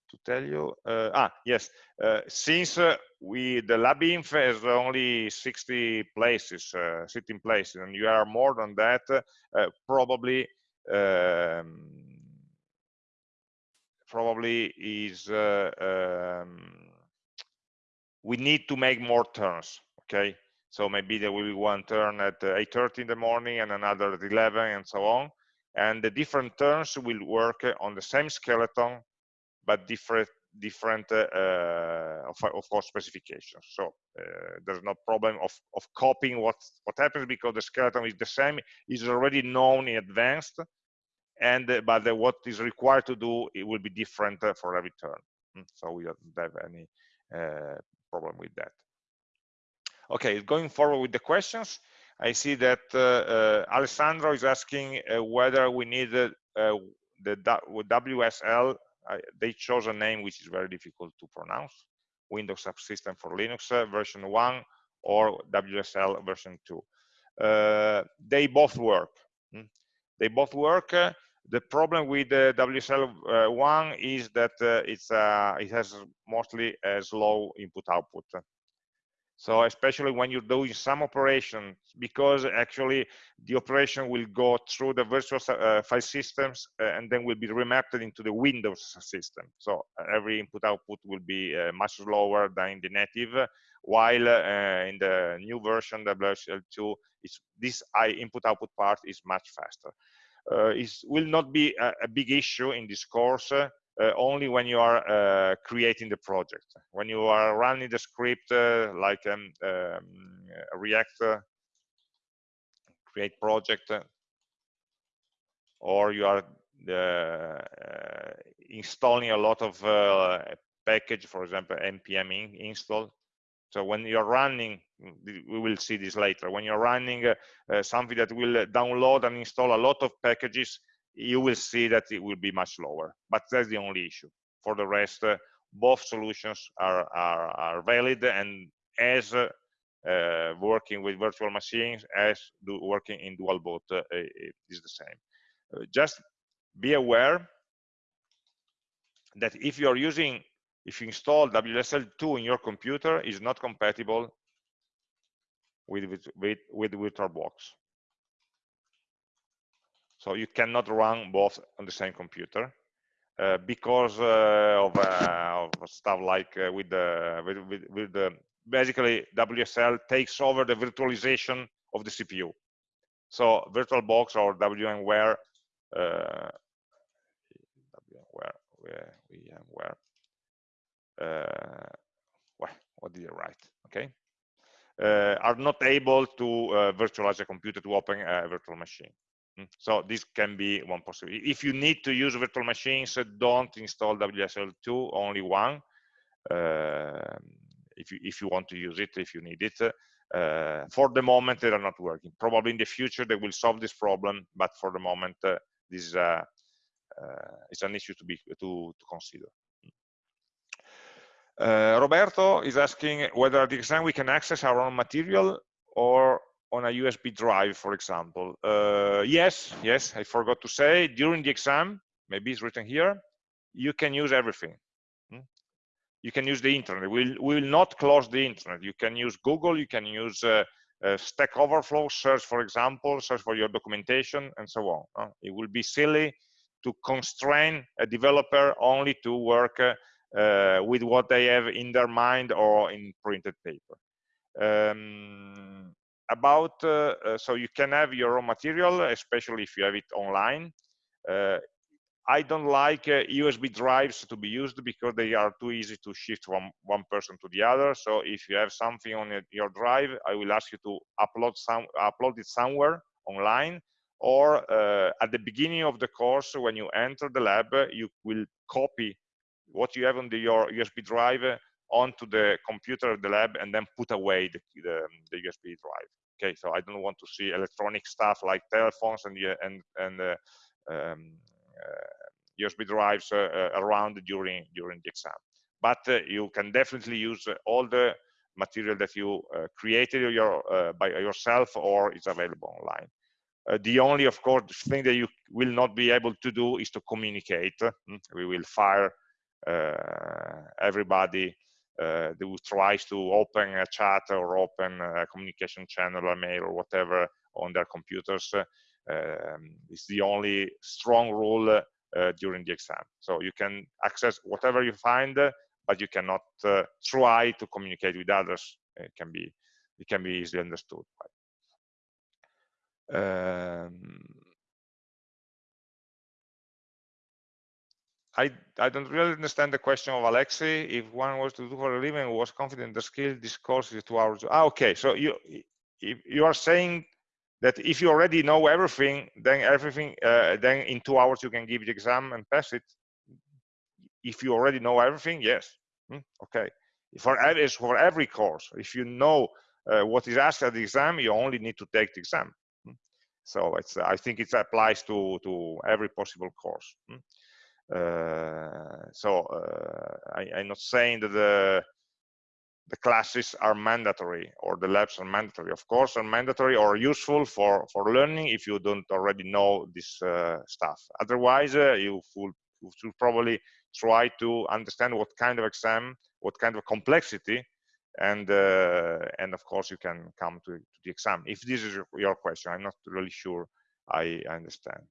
to tell you. Uh, ah yes uh, since we the LabInf has only 60 places sitting places and you are more than that probably um, probably is uh, um, we need to make more turns okay so maybe there will be one turn at 8.30 in the morning and another at 11 and so on. And the different turns will work on the same skeleton but different different uh, uh of, of, course specifications. So uh, there's no problem of of copying what what happens because the skeleton is the same is already known in advance and uh, but the, what is required to do it will be different uh, for every turn. Mm, so we don't have any uh, problem with that okay going forward with the questions i see that uh, uh, alessandro is asking uh, whether we need the WSL, uh, they chose a name which is very difficult to pronounce, Windows Subsystem for Linux uh, version 1 or WSL version 2. Uh, they both work. Hmm? They both work. Uh, the problem with the WSL1 is that it's it has mostly a slow input output so especially when you're doing some operation because actually the operation will go through the virtual uh, file systems uh, and then will be remapped into the windows system. So uh, every input output will be uh, much slower than the native while uh, in the new version WSL2 is this input output part is much faster. Uh, it will not be a, a, big issue in this course only when you are uh, creating the project. When you are running the script uh, like um, um, React create project, or you are installing a lot of package, for example, npm in, install. So when you're running, we will see this later, when you're running uh, uh, something that will download and install a lot of packages, you will see that it will be much lower. But that's the only issue. For the rest, uh, both solutions are, are, are, valid and as uh, uh, working with virtual machines as do working in dual boot uh, is the same. Uh, just be aware that if you're using, if you install WSL2 in your computer, is not compatible with, with, with, with VirtualBox. So you cannot run both on the same computer uh, because uh, of, uh, of, stuff like uh, with the with, with, with, the basically WSL takes over the virtualization of the CPU. So VirtualBox or VMware, uh, where VMware, uh, well, what did I write? Okay, uh, are not able to virtualize a computer to open a virtual machine. Mm, so this can be one possibility. If you need to use virtual machines, don't install WSL2, only one. Uh, if you if you want to use it, if you need it. Uh, for the moment, they are not working. Probably in the future they will solve this problem, but for the moment, uh, this is uh, an issue to be to to consider. Uh, Roberto is asking whether at the exam we can access our own material or on a USB drive, for example. Uh, yes, yes, I forgot to say, during the exam, maybe it's written here, you can use everything. Hmm? You can use the internet. We will, not close the internet. You can use Google, you can use uh, uh, Stack Overflow, search, for example, search for your documentation, and so on. It will be silly to constrain a developer only to work uh, uh, with what they have in their mind or in printed paper. Um, about uh, uh, so you can have your raw material especially if you have it online. Uh, I don't like USB drives to be used because they are too easy to shift from one person to the other. So if you have something on your drive, I will ask you to upload some upload it somewhere online, or uh, at the beginning of the course when you enter the lab, you will copy what you have on the, your USB drive onto the computer of the lab and then put away the, the, the USB drive okay so i don't want to see electronic stuff like telephones and and and uh, um, uh, usb drives uh, uh, around during during the exam. But uh, you can definitely use uh, all the material that you created your, by yourself or is available online. The only of course thing that you will not be able to do is to communicate. Hmm, we will fire everybody uh, who tries to open a chat or open a communication channel or mail or whatever on their computers um, is the only strong rule uh, during the exam. So you can access whatever you find, but you cannot uh, try to communicate with others. It can be it can be easily understood. Um, I, I don't really understand the question of Alexei. If one was to do for a living, was confident the skill, this course is two hours. Ah, okay. So you you are saying that if you already know everything, then everything, uh, then in two hours you can give the exam and pass it. If you already know everything, yes. Hmm? Okay. For for every course, if you know uh, what is asked at the exam, you only need to take the exam. Hmm? So it's I think it applies to to every possible course. Hmm? Uh, so uh, I, am not saying that the the classes are mandatory or the labs are mandatory. Of course, are mandatory or useful for for learning if you don't already know this uh, stuff. Otherwise, uh, you, should probably try to understand what kind of exam, what kind of complexity and uh, and of course you can come to, to, the exam if this is your question i'm not really sure i understand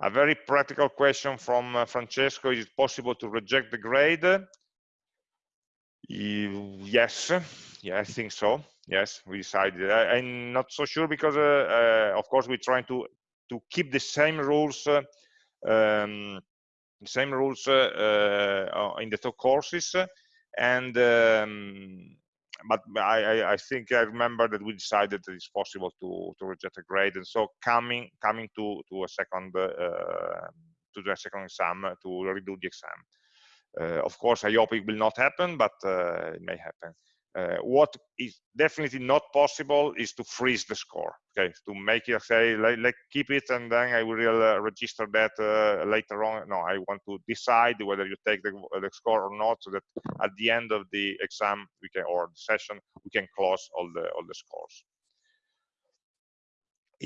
a very practical question from uh, francesco is it possible to reject the grade? Yes. Yeah i think so. Yes we decided. I, am not so sure because uh, uh, of course we're trying to to keep the same rules uh, um, same rules uh, uh, in the two courses. And um, but I, I, think I remember that we decided that it's possible to to reject a grade, and so coming coming to to a second uh, to the second exam to redo the exam. Uh, of course, I hope it will not happen, but uh, it may happen. Uh, what is definitely not possible is to freeze the score okay? To make it say like, like keep it and then i will uh, register that uh, later on. No i want to decide whether you take the, the, score or not so that at the end of the exam we can or the session we can close all the all the scores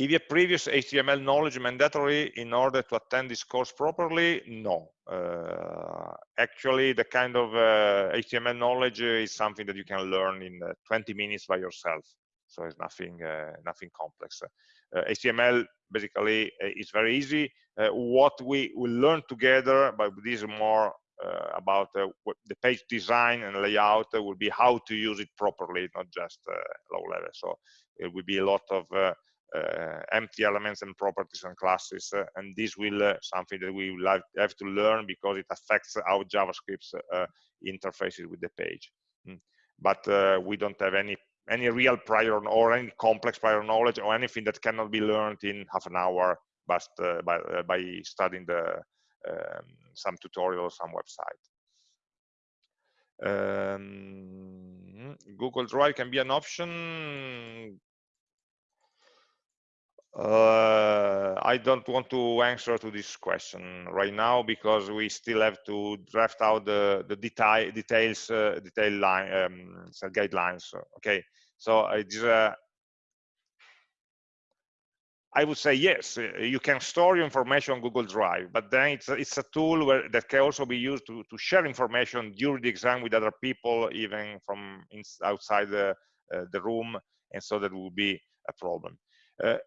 your previous HTML knowledge mandatory in order to attend this course properly? No. Uh, actually, the kind of uh, HTML knowledge is something that you can learn in uh, 20 minutes by yourself. So it's nothing, uh, nothing complex. HTML uh, basically uh, is very easy. what we will learn together, but this is more about the page design and layout, will be how to use it properly, not just low level. So it will be a lot of empty elements and properties and classes uh, and this will uh, something that we will have, to learn because it affects how javascript interfaces with the page. Mm. but we don't have any any real prior or any complex prior knowledge or anything that cannot be learned in half an hour but uh, by, uh, by studying the um, some tutorial or some website. Um, google drive can be an option uh, I don't want to answer to this question right now because we still have to draft out the the detail details uh, detail line um, guidelines. Okay, so it's uh, I would say yes, uh, you can store your information on Google Drive, but then it's a, it's a tool where, that can also be used to, to share information during the exam with other people, even from outside the, uh, the room, and so that will be a problem. Uh,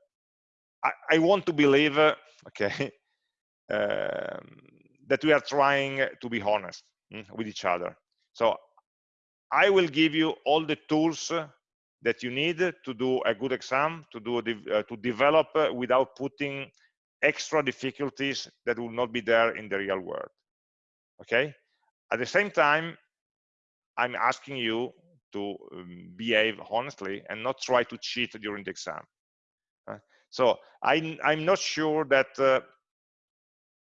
I, I want to believe, uh, okay, um, that we are trying to be honest mm, with each other. So I will give you all the tools that you need to do a good exam, to do uh, to develop uh, without putting extra difficulties that will not be there in the real world. Okay. At the same time, I'm asking you to um, behave honestly and not try to cheat during the exam. So I, I'm not sure that uh,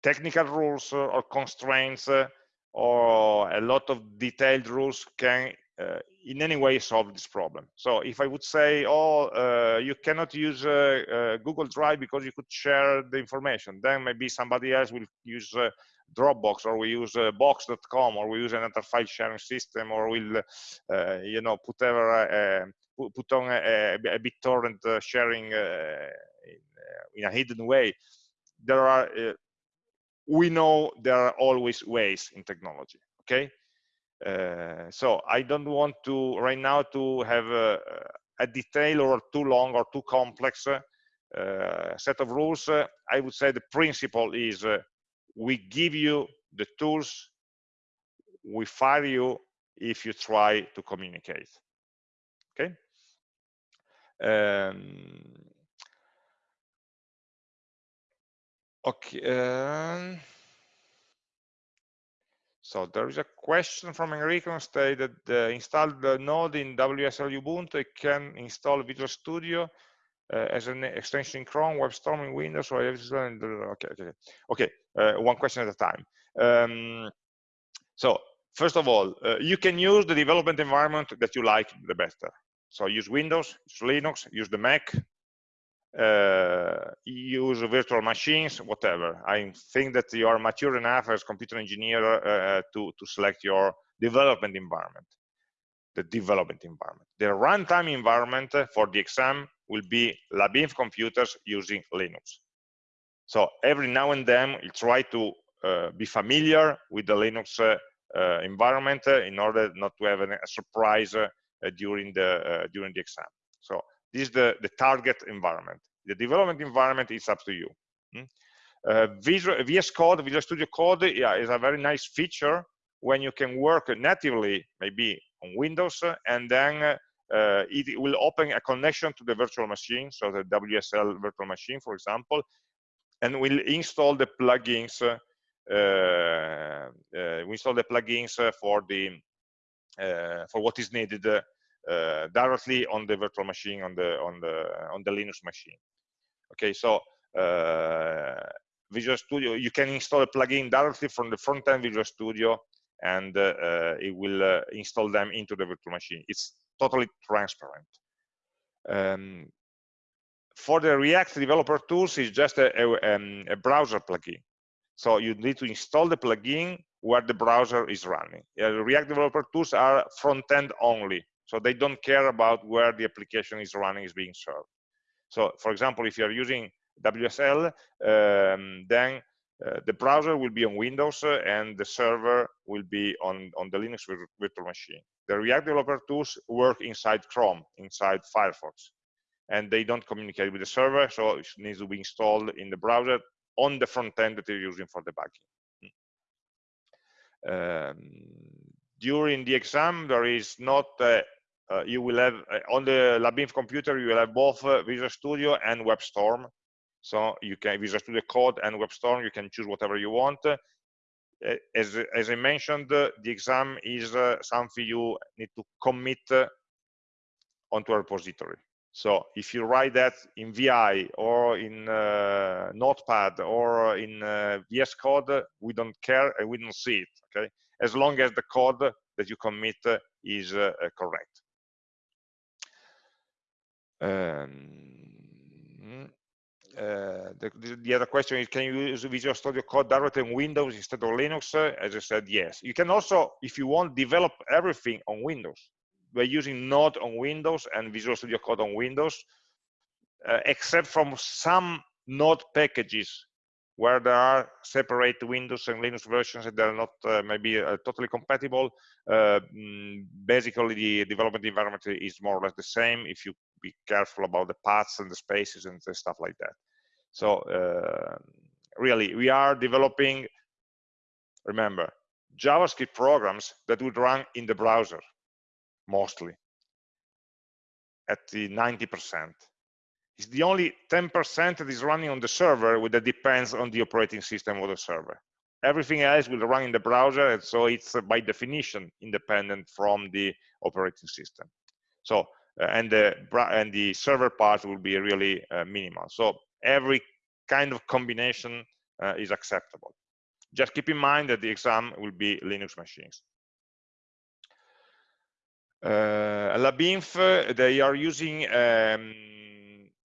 technical rules uh, or constraints uh, or a lot of detailed rules can uh, in any way solve this problem. So if I would say, oh, uh, you cannot use uh, Google Drive because you could share the information, then maybe somebody else will use Dropbox or we use Box.com or we use another file sharing system or we'll, you know, put ever put on a, a BitTorrent sharing in a hidden way there are uh, we know there are always ways in technology okay? Uh, so i don't want to right now to have a, a detail or too long or too complex uh, set of rules. Uh, i would say the principle is uh, we give you the tools we fire you if you try to communicate okay? Um, Okay. Um, so there is a question from Enrico state that uh, install the node in WSL Ubuntu. It can install Visual Studio uh, as an extension in Chrome, WebStorm in Windows, or okay, okay, okay. Uh, one question at a time. Um, so first of all, uh, you can use the development environment that you like the better. So use Windows, use Linux, use the Mac, uh, use virtual machines, whatever. I think that you are mature enough as computer engineer uh, to, to select your development environment, the development environment. The runtime environment for the exam will be LabInf computers using Linux. So every now and then, you try to uh, be familiar with the Linux uh, uh, environment in order not to have a surprise during the during the exam. So this is the, the target environment. The development environment is up to you. Hmm? Uh, Visual, VS Code, Visual Studio Code yeah, is a very nice feature when you can work natively, maybe on Windows, and then uh, it will open a connection to the virtual machine, so the WSL virtual machine, for example, and will install the plugins. Uh, uh, we install the plugins for the uh, for what is needed uh, directly on the virtual machine on the on the on the Linux machine. Okay, so uh, Visual Studio, you can install a plugin directly from the front-end Visual Studio, and uh, it will install them into the virtual machine. It's totally transparent. Um, for the React developer tools, it's just a, a, um, a, browser plugin. So you need to install the plugin where the browser is running. Uh, React developer tools are front-end only. So they don't care about where the application is running, is being served. So for example, if you're using WSL, um, then uh, the browser will be on Windows uh, and the server will be on, on the Linux virtual machine. The React developer tools work inside Chrome, inside Firefox, and they don't communicate with the server, so it needs to be installed in the browser on the front end that you're using for debugging. Um, during the exam, there is not uh, uh, you will have uh, on the LabInf computer you will have both uh, Visual Studio and WebStorm. So you can Visual Studio Code and WebStorm. You can choose whatever you want. Uh, as as I mentioned, uh, the exam is uh, something you need to commit onto a repository. So if you write that in VI or in Notepad or in VS Code, we don't care and we don't see it. Okay, as long as the code that you commit is correct. Um, uh, the, the, other question is, can you use Visual Studio Code directly on Windows instead of Linux? As I said, yes. You can also, if you want, develop everything on Windows by using Node on Windows and Visual Studio Code on Windows, uh, except from some Node packages where there are separate Windows and Linux versions that are not uh, maybe uh, totally compatible. Uh, basically, the development environment is more or less the same if you be careful about the paths and the spaces and the stuff like that. So uh, really, we are developing, remember, JavaScript programs that would run in the browser, mostly, at the 90%. It's the only 10% that is running on the server that depends on the operating system of the server. Everything else will run in the browser, and so it's by definition independent from the operating system. So, and the and the server part will be really uh, minimal. So every kind of combination uh, is acceptable. Just keep in mind that the exam will be Linux machines. Uh, LabInf, they are using um,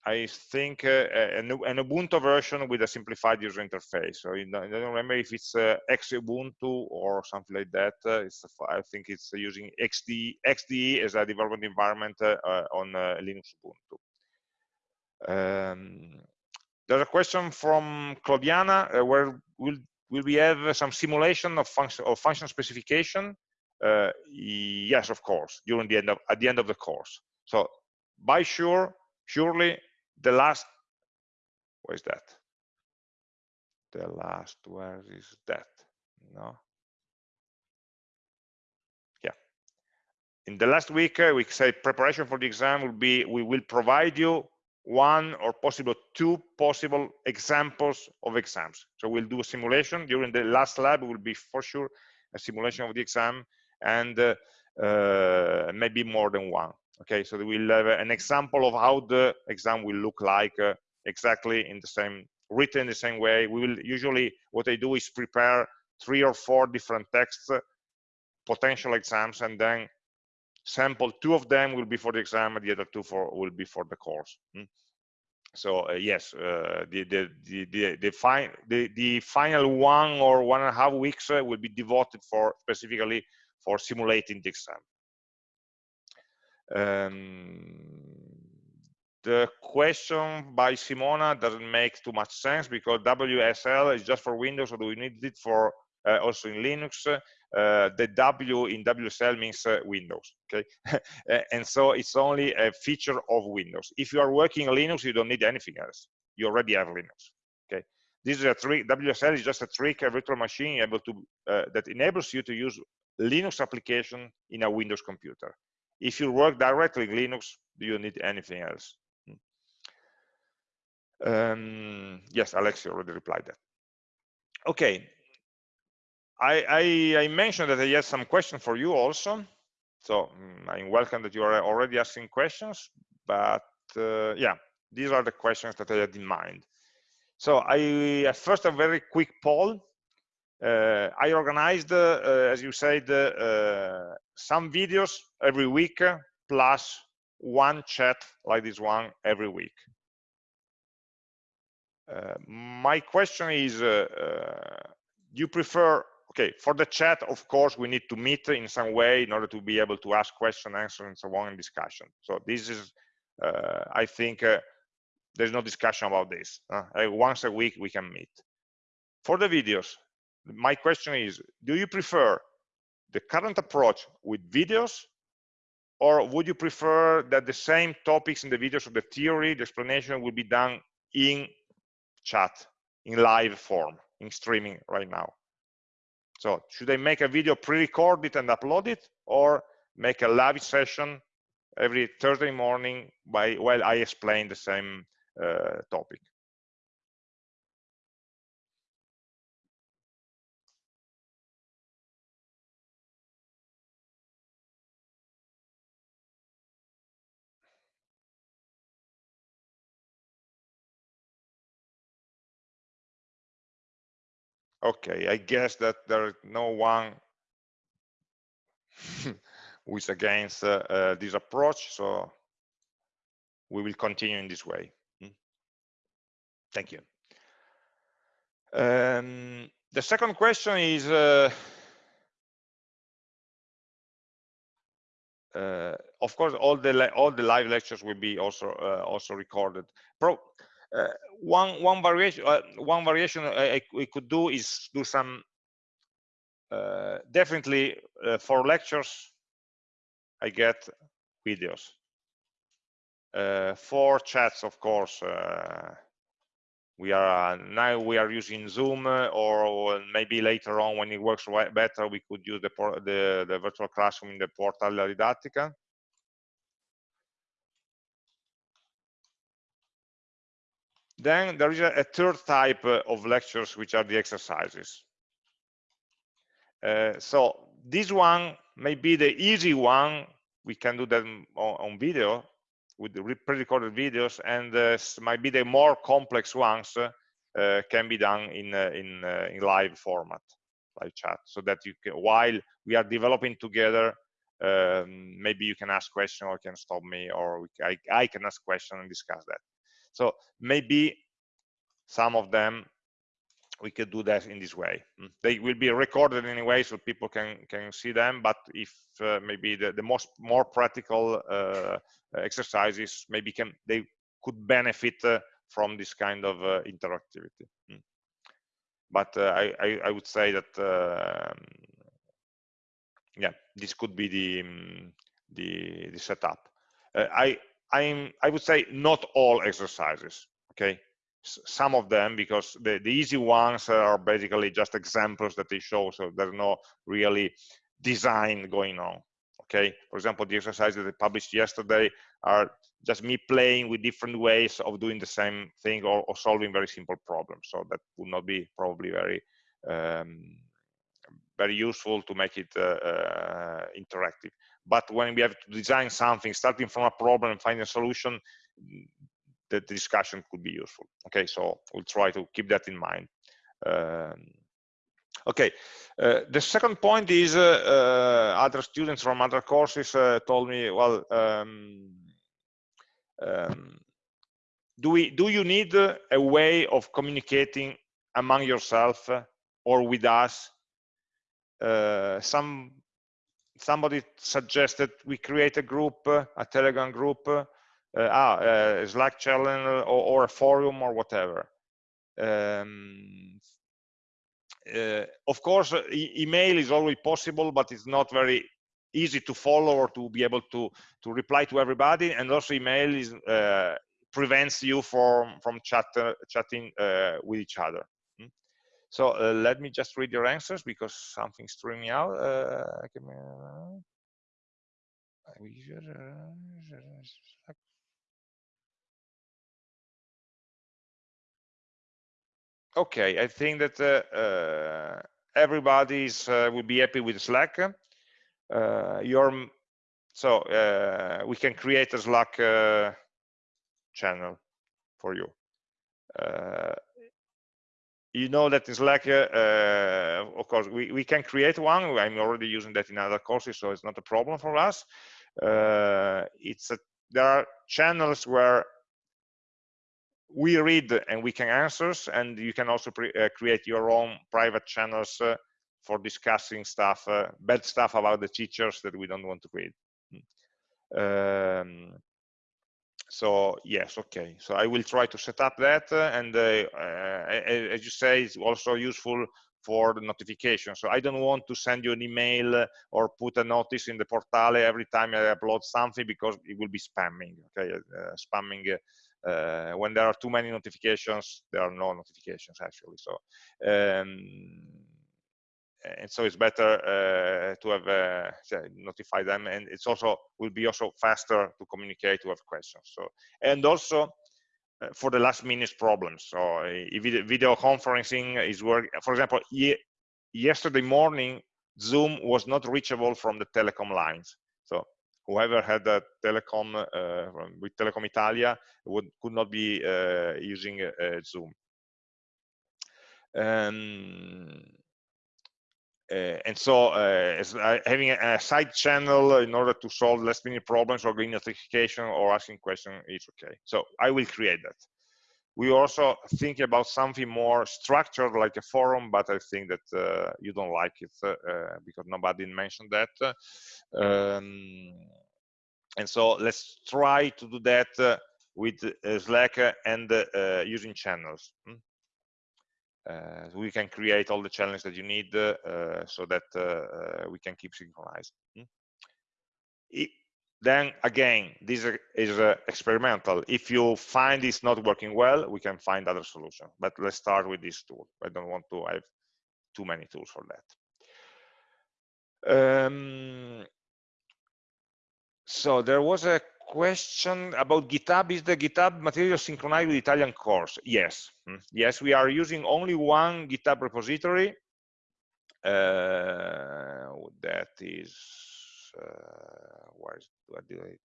I think uh, an, an, Ubuntu version with a simplified user interface. So I don't remember if it's uh, Xubuntu or something like that. Uh, I think it's using XD, XDE as a development environment uh, uh, on uh, Linux Ubuntu. Um, there's a question from Claudiana where will will we have some simulation of function of function specification? yes, of course, during the end of at the end of the course. So by sure surely the last where is that? The last where is that? No. Yeah. In the last week uh, we say preparation for the exam will be we will provide you one or possible two possible examples of exams. So we'll do a simulation. During the last lab will be for sure a simulation of the exam and uh, uh, maybe more than one okay so we'll have an example of how the exam will look like uh, exactly in the same written the same way we will usually what i do is prepare three or four different texts uh, potential exams and then sample two of them will be for the exam and the other two for will be for the course hmm? so uh, yes, uh, the, the, the, the, the, fi the, the, final one or one and a half weeks uh, will be devoted for specifically for simulating the exam. Um, the question by Simona doesn't make too much sense because WSL is just for Windows, or do we need it for uh, also in Linux? Uh, the W in WSL means uh, Windows, okay? and so it's only a feature of Windows. If you are working Linux, you don't need anything else. You already have Linux, okay? This is a trick, WSL is just a trick, a virtual machine able to, uh, that enables you to use Linux application in a Windows computer. If you work directly in Linux, do you need anything else? Hmm. Um, yes, Alexi already replied that. Okay, I, I, I, mentioned that I had some questions for you also. So mm, I'm welcome that you are already asking questions, but uh, yeah, these are the questions that I had in mind. So I first a very quick poll. Uh, I organized, uh, as you said, uh, some videos every week plus one chat like this one every week. Uh, my question is, uh, uh, you prefer okay for the chat of course we need to meet in some way in order to be able to ask question answer and so on in discussion. So this is i think there's no discussion about this once a week we can meet. For the videos my question is do you prefer the current approach with videos or would you prefer that the same topics in the videos of the theory the explanation will be done in chat in live form in streaming right now so should I make a video, pre-record it and upload it, or make a live session every Thursday morning by while I explain the same uh, topic? Okay, I guess that there is no one who is against uh, uh, this approach, so we will continue in this way. Hmm? Thank you. Um, the second question is, uh, uh, of course, all the all the live lectures will be also uh, also recorded. Pro one one variation uh, one variation I, I, we could do is do some uh, definitely for lectures I get videos. For chats of course we are uh, now we are using zoom uh, or maybe later on when it works better we could use the the, the virtual classroom in the portal didattica Then there is a, third type uh, of lectures, which are the exercises. Uh, so this one may be the easy one. We can do them on, on video with pre-recorded videos, and uh, might be the more complex ones uh, can be done in uh, in, uh, in live format, live chat, so that you can while we are developing together. Um, maybe you can ask question or can stop me or I, I can ask question and discuss that so maybe some of them we could do that in this way. Mm. They will be recorded anyway, so people can can see them. But if uh, maybe the, the most more practical uh, exercises, maybe can they could benefit uh, from this kind of uh, interactivity. Mm. But uh, I, I, I would say that um, yeah, this could be the um, the the setup. Uh, I I'm, I would say not all exercises, okay? Some of them, because the, the easy ones are basically just examples that they show, so there's no really design going on, okay? For example, the exercises that I published yesterday are just me playing with different ways of doing the same thing or, or solving very simple problems. So that would not be probably very um, very useful to make it uh, uh, interactive. But when we have to design something, starting from a problem and finding a solution, the, the discussion could be useful. Okay, so we'll try to keep that in mind. Um, okay, uh, the second point is uh, uh, other students from other courses uh, told me, well, um, um, do we do you need a way of communicating among yourself or with us uh, some somebody suggested we create a group a telegram group uh, ah, a slack channel or, or, a forum or whatever um, uh, of course e email is always possible but it's not very easy to follow or to be able to to reply to everybody and also email is uh, prevents you from from chat, uh, chatting uh, with each other? So uh, let me just read your answers because something's throwing me out. Okay i think that uh, uh, everybody uh, will be happy with slack. Uh, your so uh, we can create a slack uh, channel for you you know that in Slack, uh, of course, we, we can create one. I'm already using that in other courses, so it's not a problem for us. Uh, it's a, there are channels where we read and we can answers, and you can also uh, create your own private channels for discussing stuff, uh, bad stuff about the teachers that we don't want to read. Um, so yes, okay. So I will try to set up that, uh, and uh, uh as you say, it's also useful for the notification. So I don't want to send you an email or put a notice in the portale every time I upload something because it will be spamming. Okay, uh, spamming. Uh, when there are too many notifications, there are no notifications actually. So um, and so it's better uh, to have uh, notify them and it's also will be also faster to communicate to have questions. So and also uh, for the last minute problems. So video, video conferencing is work for example ye yesterday morning zoom was not reachable from the telecom lines. So whoever had a telecom uh, with telecom italia would could not be uh, using uh, zoom. Um, and so uh, uh, having a, a, side channel in order to solve last minute problems or getting notification or asking question is okay. So I will create that. We also think about something more structured like a forum, but I think that uh, you don't like it uh, because nobody mentioned that. Um, and so let's try to do that with Slack and using channels. Hmm? Uh, we can create all the challenges that you need uh, so that uh, we can keep synchronized. Hmm? It, then again, this is uh, experimental. If you find it's not working well, we can find other solution. But let's start with this tool. I don't want to have too many tools for that. Um, so there was a question about GitHub. Is the GitHub material synchronized with Italian course? Yes. Hmm. Yes, we are using only one GitHub repository. Uh, that is, uh, where, is, where do I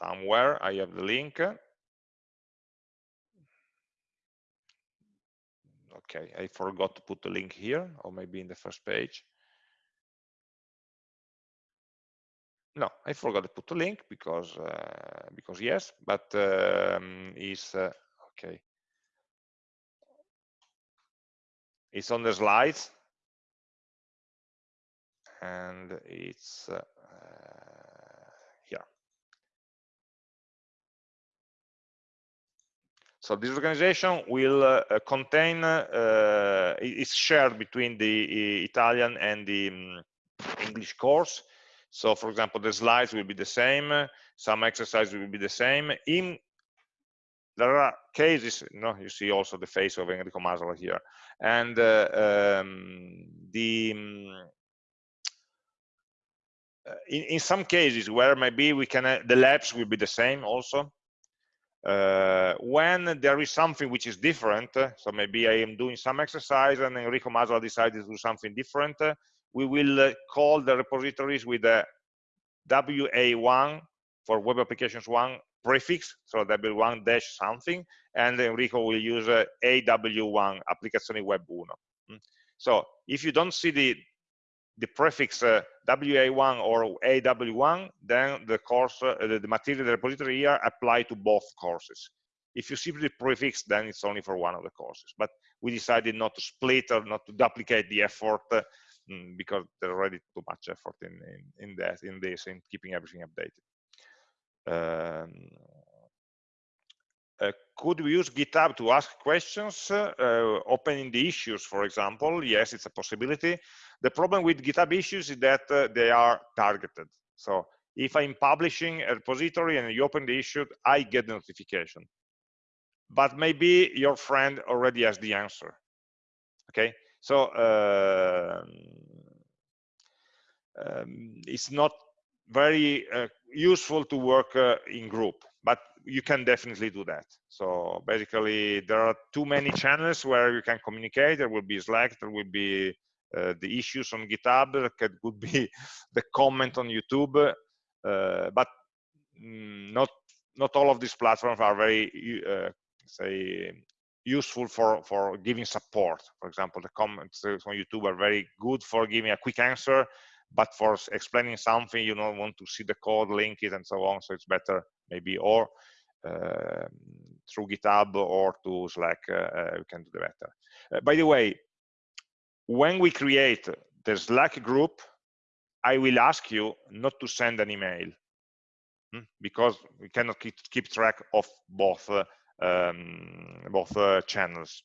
somewhere I have the link. Okay, I forgot to put the link here, or maybe in the first page. No i forgot to put a link because uh, because yes but um, is uh, okay. It's on the slides. And it's uh, here so this organization will uh, contain uh, is shared between the Italian and the um, English course so for example, the slides will be the same, some exercises will be the same. In there are cases, you know, you see also the face of Enrico Masala here, and uh, um, the um, in, in some cases where maybe we can, uh, the labs will be the same also. Uh, when there is something which is different, uh, so maybe I am doing some exercise and Enrico Masala decided to do something different, uh, we will uh, call the repositories with a WA1 for web applications one prefix, so W1 dash something, and Enrico will use uh, AW1, Applicazioni Web 1. Mm. So if you don't see the the prefix uh, WA1 or AW1, then the course, uh, the, the material the repository here apply to both courses. If you simply prefix, then it's only for one of the courses. But we decided not to split or not to duplicate the effort uh, because there's already too much effort in, in, in that, in this, in keeping everything updated. Um, uh, could we use GitHub to ask questions, uh, opening the issues, for example? Yes, it's a possibility. The problem with GitHub issues is that uh, they are targeted. So if I'm publishing a repository and you open the issue, I get the notification. But maybe your friend already has the answer. Okay, so uh, um, it's not very uh, useful to work uh, in group but you can definitely do that. So basically there are too many channels where you can communicate. There will be slack there will be uh, the issues on github that could be the comment on youtube uh, but mm, not not all of these platforms are very uh, say useful for for giving support for example the comments on youtube are very good for giving a quick answer but for explaining something you don't want to see the code link it and so on so it's better maybe or uh, through github or to slack uh, uh, we can do the better uh, by the way when we create the slack group i will ask you not to send an email hmm? because we cannot keep, keep track of both uh, um, both uh, channels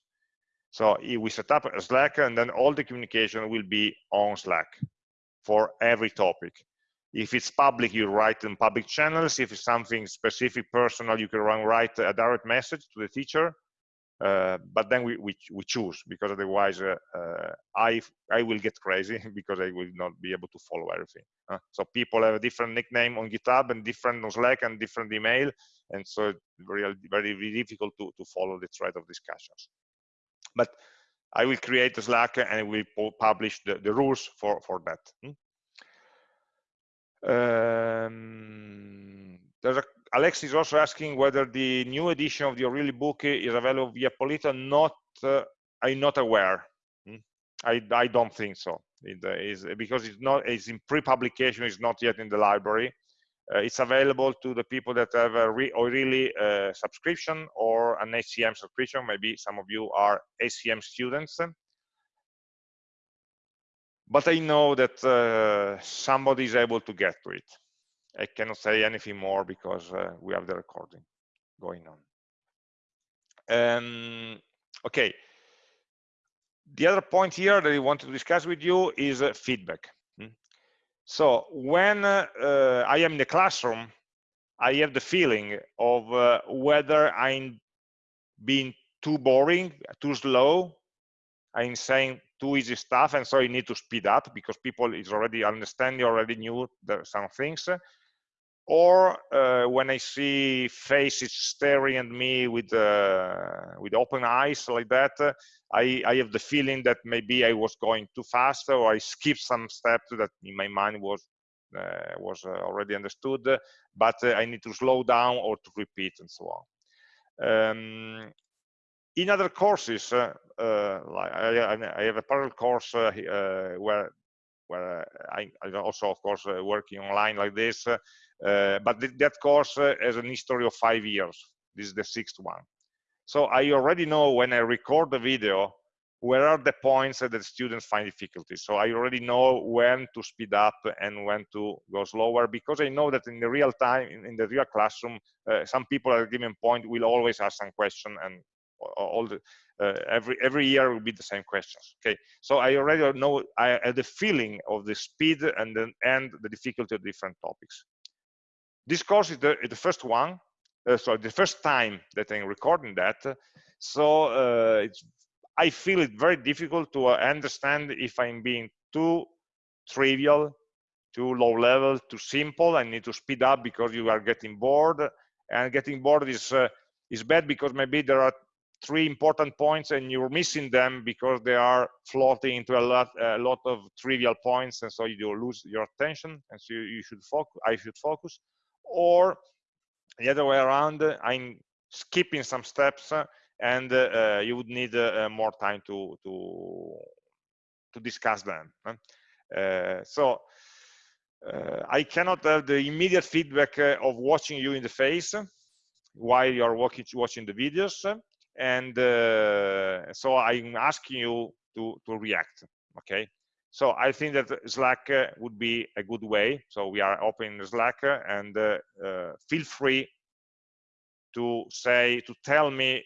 so we set up a slack and then all the communication will be on slack for every topic. If it's public, you write in public channels. If it's something specific, personal, you can write a direct message to the teacher. Uh, but then we, we, we, choose because otherwise uh, uh, I I will get crazy because I will not be able to follow everything. so people have a different nickname on GitHub and different on Slack and different email, and so very very, difficult to to follow the thread of discussions. But I will create a Slack and I will publish the, the rules for, for that. Hmm? Um, there's a, Alex is also asking whether the new edition of the O'Reilly book is available via Polito. Not, uh, I'm not aware. Hmm? I, I don't think so. It uh, because it's not, it's in pre-publication. It's not yet in the library. Uh, it's available to the people that have a re O'Reilly uh, subscription or an ACM subscription. Maybe some of you are ACM students. But I know that uh, somebody is able to get to it. I cannot say anything more because uh, we have the recording going on. Um, okay. The other point here that I wanted to discuss with you is uh, feedback. So when uh, I am in the classroom, I have the feeling of uh, whether I'm being too boring, too slow, I'm saying too easy stuff, and so I need to speed up because people is already understanding, already knew some things. Or uh, when I see faces staring at me with uh, with open eyes like that, I, I have the feeling that maybe I was going too fast or I skipped some steps that in my mind was uh, was uh, already understood, but uh, I need to slow down or to repeat and so on. Um, in other courses, uh, uh, I, I, have a parallel course uh, where where uh, I, I, also, of course, uh, working online like this, uh, but th that course has an history of five years. This is the sixth one. So I already know when I record the video, where are the points that the students find difficulty. So I already know when to speed up and when to go slower because I know that in the real time, in, in the real classroom, uh, some people at a given point will always ask some question and all the, uh, every every year will be the same questions okay so i already know i have the feeling of the speed and then and the difficulty of different topics this course is the, the first one uh, sorry, the first time that I'm recording that. So uh, it's, I feel it very difficult to uh, understand if I'm being too trivial, too low level, too simple. I need to speed up because you are getting bored, and getting bored is uh, is bad because maybe there are three important points and you're missing them because they are floating into a lot a lot of trivial points, and so you lose your attention, and so you, you should focus. I should focus, or the other way around i'm skipping some steps and uh, you would need uh, more time to to to discuss them Uh, so uh, I cannot have the immediate feedback uh, of watching you in the face while you are watching, watching the videos. And uh, so I'm asking you to, to react, okay? So I think that Slack uh, would be a good way. So we are opening Slack uh, and uh, feel free to say, to tell me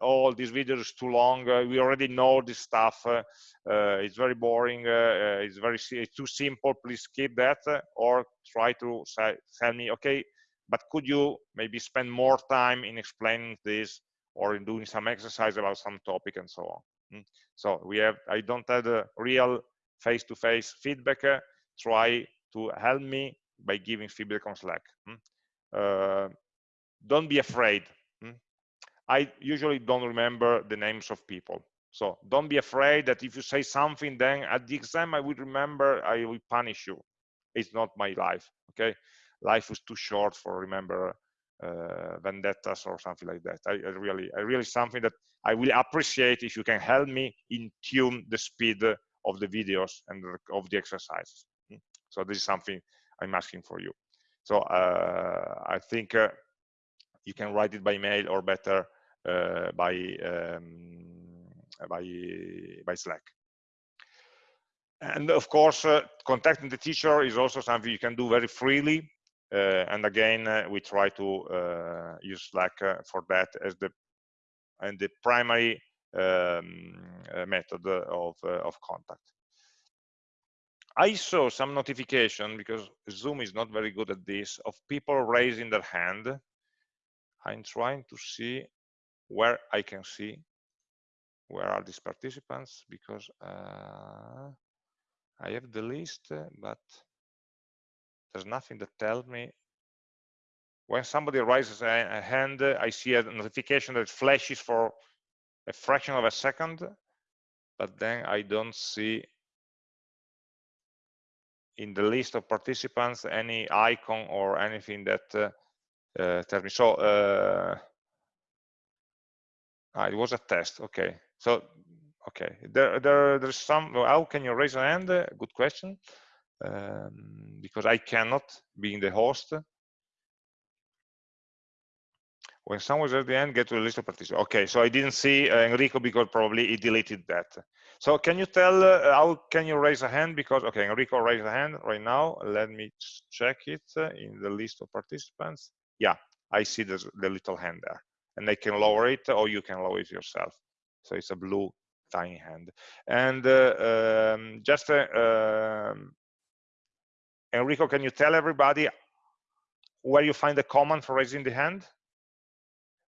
all oh, these videos too long. Uh, we already know this stuff. Uh, uh, it's very boring. it's very it's too simple. Please skip that, or try to say, tell me, okay, but could you maybe spend more time in explaining this or in doing some exercise about some topic and so on. Mm. So we have, I don't have the real face-to-face -face feedback. try to help me by giving feedback on Slack. Mm. Uh, don't be afraid. Mm. I usually don't remember the names of people. So don't be afraid that if you say something, then at the exam I will remember, I will punish you. It's not my life, okay? Life is too short for remember uh, vendettas or something like that. I, I, really, I really something that I will appreciate if you can help me in tune the speed of the videos and of the exercises. Hmm. So this is something I'm asking for you. So uh, I think uh, you can write it by mail or better uh, by um, by by Slack. And of course, uh, contacting the teacher is also something you can do very freely. Uh, and again, uh, we try to uh, use Slack for that as the and the primary um, method of, of contact. I saw some notification because Zoom is not very good at this of people raising their hand. I'm trying to see where I can see where are these participants because uh, I have the list, but there's nothing that tells me when somebody raises a, hand, I see a notification that flashes for a fraction of a second, but then I don't see in the list of participants any icon or anything that uh, uh, tells me. So uh, ah, it was a test. Okay. So okay, there there there's some. How can you raise a hand? Good question um, because I cannot, being the host. When someone's at the end, get to the list of participants. Okay, so I didn't see uh, Enrico because probably he deleted that. So can you tell uh, how can you raise a hand? Because, okay, Enrico raised a hand right now. Let me check it uh, in the list of participants. Yeah, I see the, the little hand there. And I can lower it or you can lower it yourself. So it's a blue tiny hand. And uh, um, just uh, um, Enrico, can you tell everybody where you find the command for raising the hand?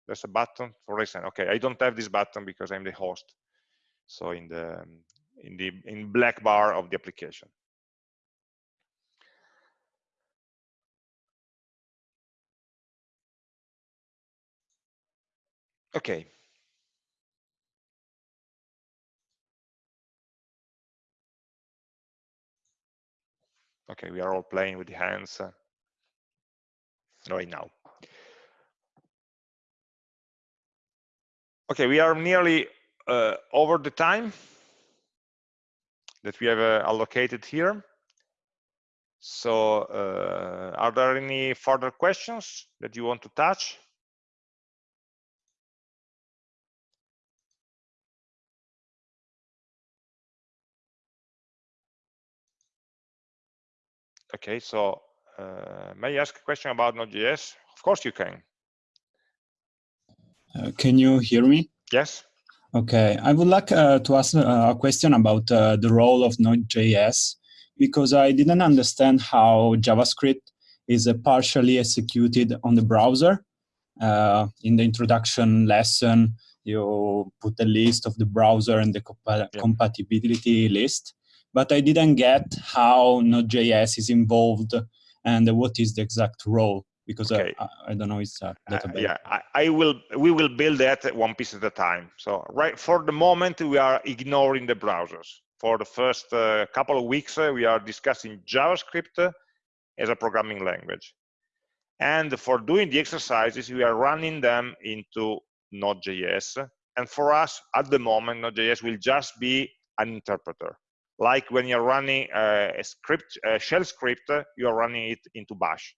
There's a button for raising. Okay, I don't have this button because I'm the host. So in the in the in black bar of the application. Okay. Okay, we are all playing with the hands uh, right now. Okay, we are nearly uh, over the time that we have uh, allocated here. So uh, are there any further questions that you want to touch? Okay, so uh, may I ask a question about Node.js? Of course you can. Uh, can you hear me? Yes. Okay, I would like uh, to ask uh, a question about uh, the role of Node.js because I didn't understand how JavaScript is uh, partially executed on the browser. in the introduction lesson, you put a list of the browser and the compa yeah. compatibility list but I didn't get how Node.js is involved and what is the exact role because uh, okay. I, I, don't know it's a database. Uh, yeah, I, I, will. We will build that one piece at a time. So right for the moment, we are ignoring the browsers. For the first uh, couple of weeks, uh, we are discussing JavaScript as a programming language. And for doing the exercises, we are running them into Node.js. And for us, at the moment, Node.js will just be an interpreter like when you're running a script, a shell script, you are running it into bash.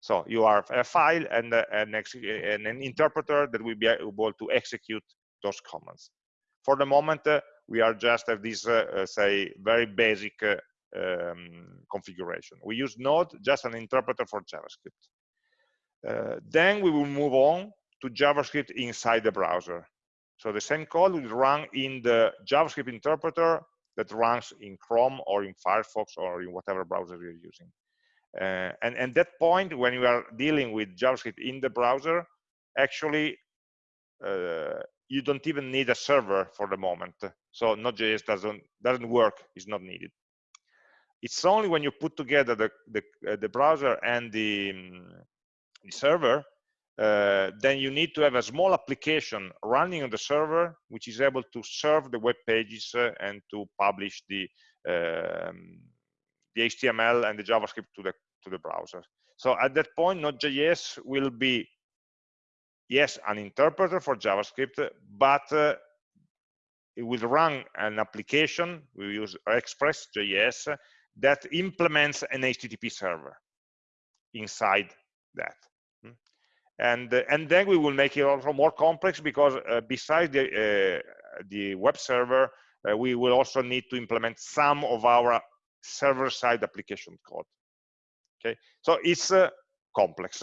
So you are a file and, and, and an interpreter that will be able to execute those commands. For the moment, we are just have this, uh, uh say, very basic uh, um, configuration. We use Node, just an interpreter for JavaScript. Uh, then we will move on to JavaScript inside the browser. So the same code will run in the JavaScript interpreter that runs in Chrome or in Firefox or in whatever browser you're using. Uh, and at that point, when you are dealing with JavaScript in the browser, actually, uh, you don't even need a server for the moment. So Node.js doesn't doesn't work; is not needed. It's only when you put together the the, uh, the browser and the, um, the server, uh, then you need to have a small application running on the server, which is able to serve the web pages uh, and to publish the um, the HTML and the JavaScript to the to the browser. So at that point, Node.js will be yes an interpreter for JavaScript, but uh, it will run an application. We use Express.js that implements an HTTP server inside that. And, uh, and then we will make it also more complex because uh, besides the, uh, the web server, we will also need to implement some of our server-side application code. Okay, so it's complex.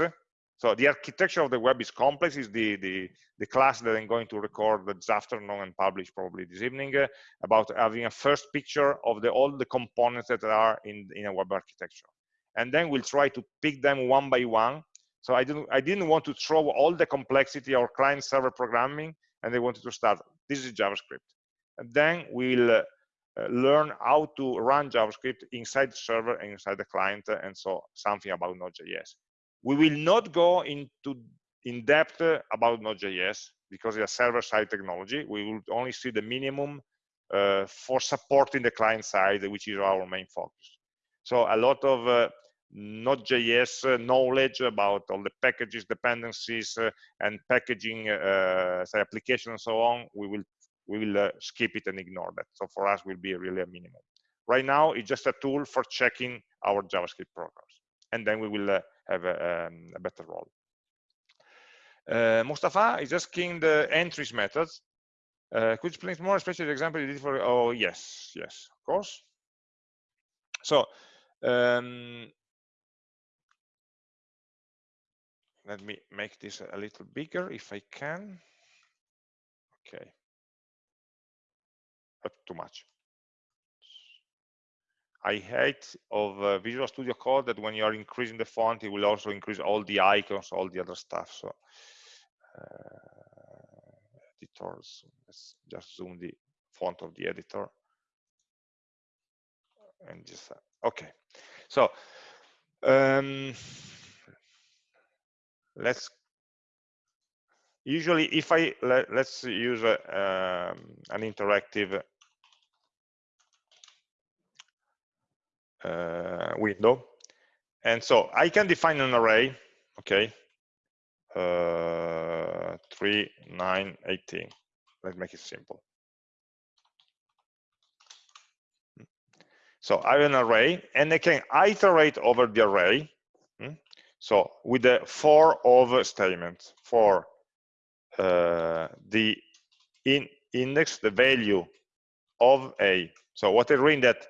So the architecture of the web is complex. Is the, the the class that I'm going to record this afternoon and publish probably this evening uh, about having a first picture of the all the components that are in in a web architecture, and then we'll try to pick them one by one. So I didn't I didn't want to throw all the complexity of client-server programming, and they wanted to start. This is JavaScript, and then we'll uh, learn how to run JavaScript inside the server and inside the client, and so something about Node.js. We will not go into in depth about Node.js because it's a server-side technology. We will only see the minimum uh, for supporting the client side, which is our main focus. So a lot of uh, Node.js uh, knowledge about all the packages, dependencies, uh, and packaging, say application and so on, we will we will uh, skip it and ignore that. So for us, will be really a minimum. Right now, it's just a tool for checking our JavaScript programs. And then we will uh, have a, um, a, better role. Uh, Mustafa is asking the entries methods. Uh, could you explain more, especially the example you did for, oh, yes, yes, of course. So, um, let me make this a little bigger if I can. Okay too much. I hate of uh, Visual Studio Code that when you are increasing the font, it will also increase all the icons, all the other stuff. So uh, editors, let's just zoom the font of the editor. And just, uh, okay. So um, let's usually if I let, us use a, um, an interactive uh, window. And so I can define an array okay? Uh, 3 9 18 let's make it simple. So I have an array and I can iterate over the array? So with the for of statement for uh, the in index, the value of a. So what I mean that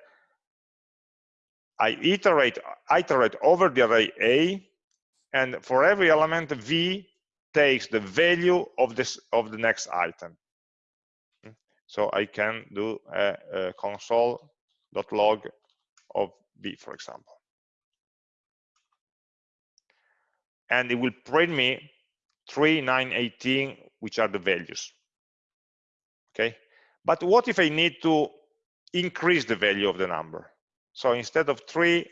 I iterate, iterate over the array A, and for every element, V takes the value of this of the next item. So I can do a, a console.log of V, for example. And it will print me 3, 9, 18, which are the values. Okay, but what if I need to increase the value of the number? So instead of 3,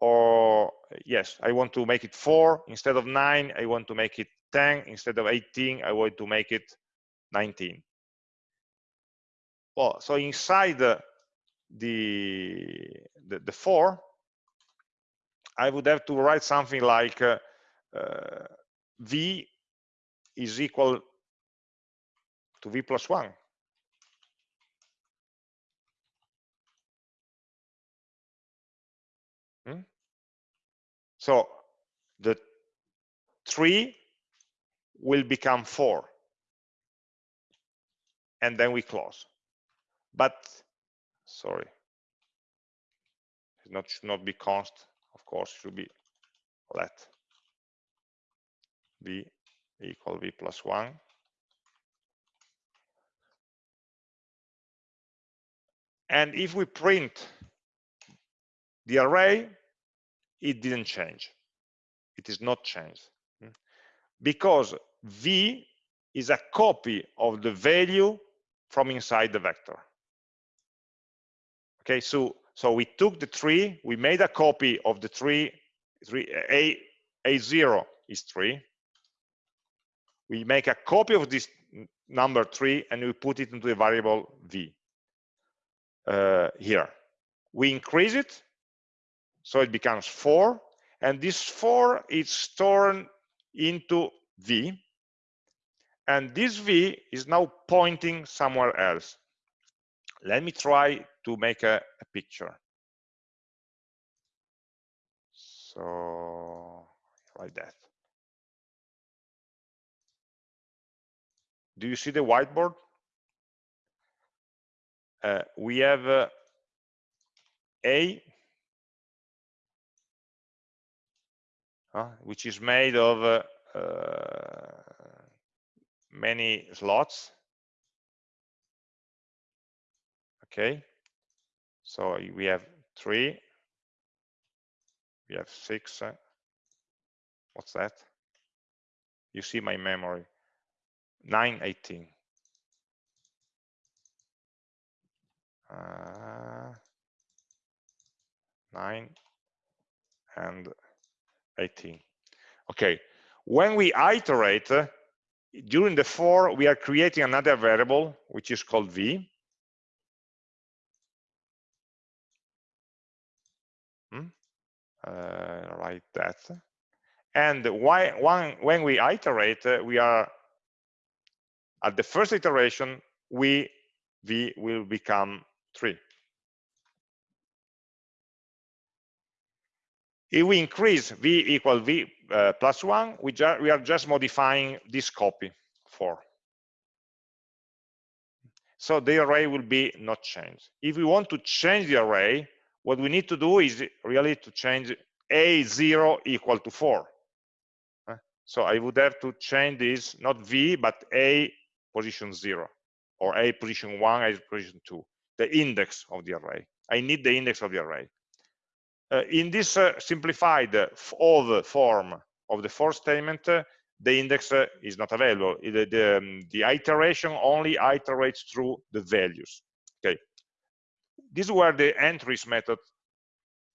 or yes, I want to make it 4. Instead of 9, I want to make it 10. Instead of 18, I want to make it 19. Well, so inside the, the, the, the 4, I would have to write something like uh, v is equal to v plus 1. Hmm? So the 3 will become 4. And then we close. But, sorry, it not, should not be const, of course, it should be let v equal v plus 1. And if we print the array, it didn't change. It is not changed. Because v is a copy of the value from inside the vector. Okay, so so we took the tree, we made a copy of the tree, three a a0 is 3 we make a copy of this number 3 and we put it into the variable v uh, here. We increase it so it becomes 4 and this 4 is stored into v and this v is now pointing somewhere else. Let me try to make a, a picture. So like that do you see the whiteboard? Uh, we have uh, a uh, which is made of uh, uh, many slots. Okay so we have three we have six uh, what's that? You see my memory 918 uh, 9 and 18 okay when we iterate uh, during the for we are creating another variable which is called v. Hmm? uh, like that. And why one, when we iterate uh, we are at the first iteration we v will become 3 if we increase v equal v uh, plus 1 we, we are just modifying this copy 4 so the array will be not changed. If we want to change the array what we need to do is really to change a0 equal to 4 so i would have to change this not v but a position 0 or a position 1 a position 2 the index of the array. I need the index of the array. Uh, in this uh, simplified of form of the for statement uh, the index uh, is not available. The, the, um, the iteration only iterates through the values. Okay. This is where the entries method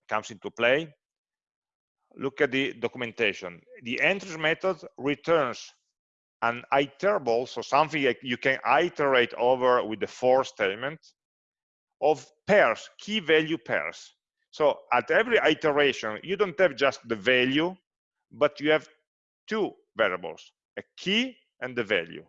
comes into play. Look at the documentation. The entries method returns an iterable, so something like you can iterate over with the for statement of pairs, key value pairs. So at every iteration, you don't have just the value, but you have two variables, a key and the value.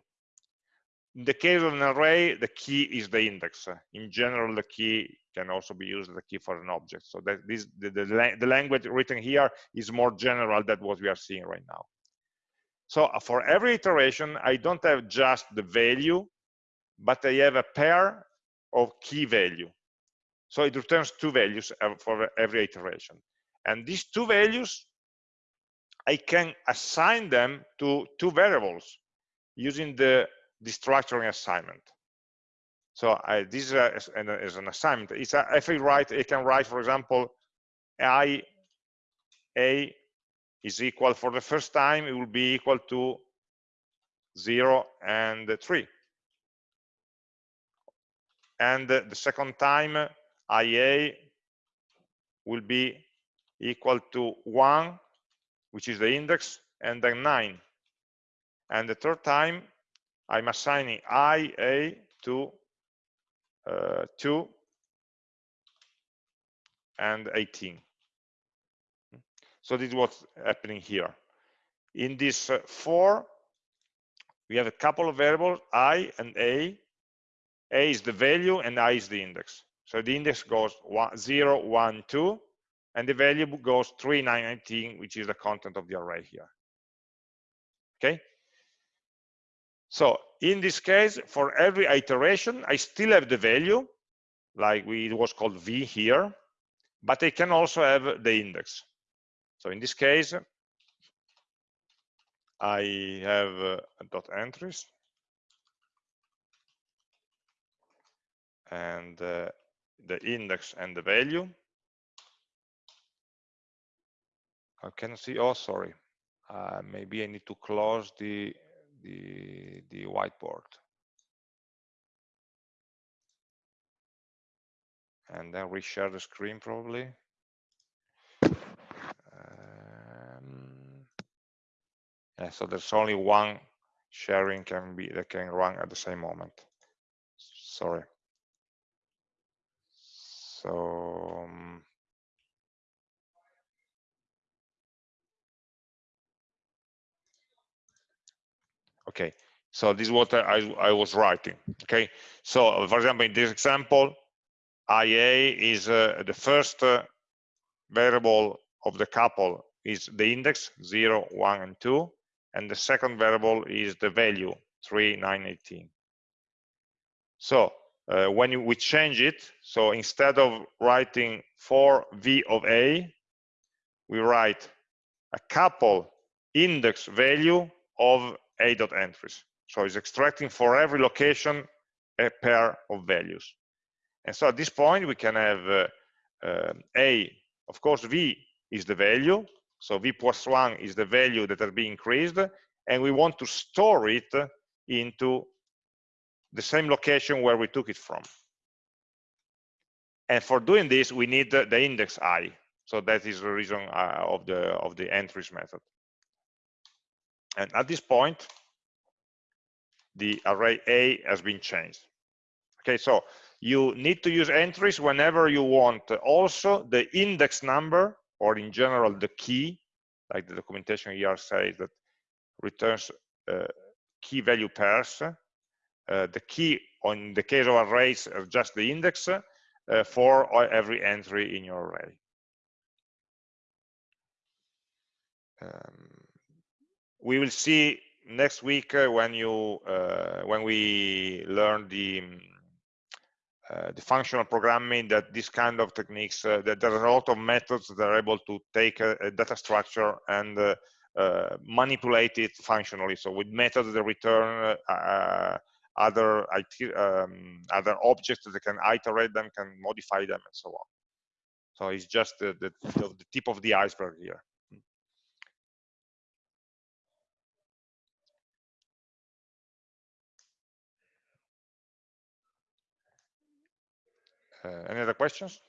In the case of an array, the key is the index. In general, the key can also be used as a key for an object. So that this the, the, the language written here is more general than what we are seeing right now. So uh, for every iteration, I don't have just the value, but I have a pair of key value. So it returns two values for every iteration. And these two values, I can assign them to two variables using the destructuring assignment. So I, this is, a, is an assignment. It's a, if I write, I can write, for example, I a is equal for the first time it will be equal to 0 and 3 and the second time ia will be equal to 1 which is the index and then 9 and the third time i'm assigning ia to uh, 2 and 18 so this is what's happening here. In this uh, for, we have a couple of variables, i and a. a is the value and i is the index. So the index goes one, 0, 1, 2, and the value goes 3919, which is the content of the array here. Okay? So in this case, for every iteration, I still have the value, like we, it was called v here, but I can also have the index. So in this case, I have uh, dot entries and uh, the index and the value. I can see, oh, sorry. Uh, maybe I need to close the, the, the whiteboard. And then reshare the screen probably. Yeah, so there's only one sharing can be that can run at the same moment. Sorry. So um, okay, so this is what I, I was writing. Okay, so for example, in this example, IA is uh, the first uh, variable of the couple is the index 0, 1, and 2, and the second variable is the value 3, 9, 18. So uh, when we change it, so instead of writing for v of a, we write a couple index value of a dot entries. So it's extracting for every location a pair of values. And so at this point, we can have uh, uh, a, of course, v is the value. So v plus one is the value that has been increased. And we want to store it into the same location where we took it from. And for doing this, we need the, the index i. So that is the reason uh, of the of the entries method. And at this point, the array A has been changed. Okay, so you need to use entries whenever you want also the index number, or in general the key, like the documentation here says that returns uh, key value pairs uh, the key on the case of arrays is just the index uh, for every entry in your array. Um, we will see next week uh, when you uh, when we learn the uh, the functional programming that this kind of techniques uh, that there are a lot of methods that are able to take a, a data structure and manipulate it functionally so with methods that return other IT, um, other objects that can iterate them, can modify them, and so on. So it's just the, the, the tip of the iceberg here. Any other questions?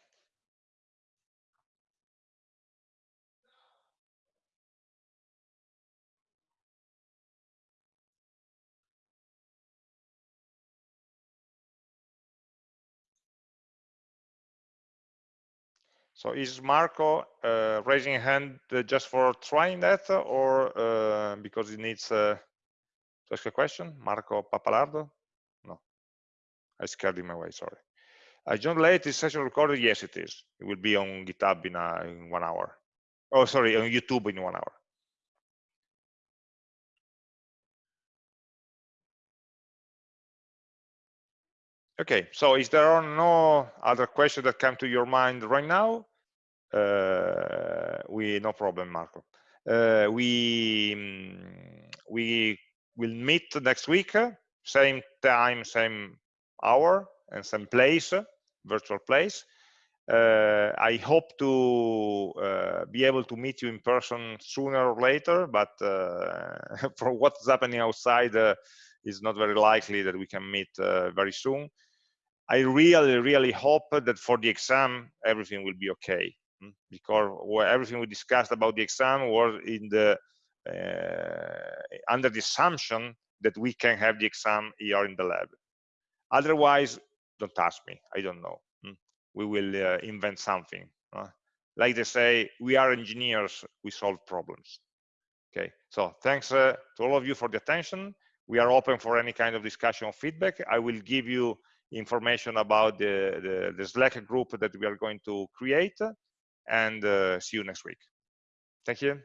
So is Marco uh, raising a hand uh, just for trying that or uh, because he needs uh, to ask a question? Marco Papalardo? No, I scared him away, sorry. I joined late, session recorded? Yes, it is. It will be on GitHub in, uh, in one hour. Oh, sorry, on YouTube in one hour. Okay, so is there are no other questions that come to your mind right now? Uh, we no problem, Marco. Uh, we mm, we will meet next week, same time, same hour, and same place, virtual place. Uh, I hope to uh, be able to meet you in person sooner or later, but uh, for what's happening outside, uh, it's not very likely that we can meet very soon. I really, really hope that for the exam, everything will be okay. Mm, because everything we discussed about the exam was in the uh, under the assumption that we can have the exam here in the lab. Otherwise, don't ask me. I don't know. Mm. We will uh, invent something. Uh, like they say, we are engineers. We solve problems. Okay. So thanks uh, to all of you for the attention. We are open for any kind of discussion or feedback. I will give you information about the, the, the Slack group that we are going to create and uh, see you next week. Thank you.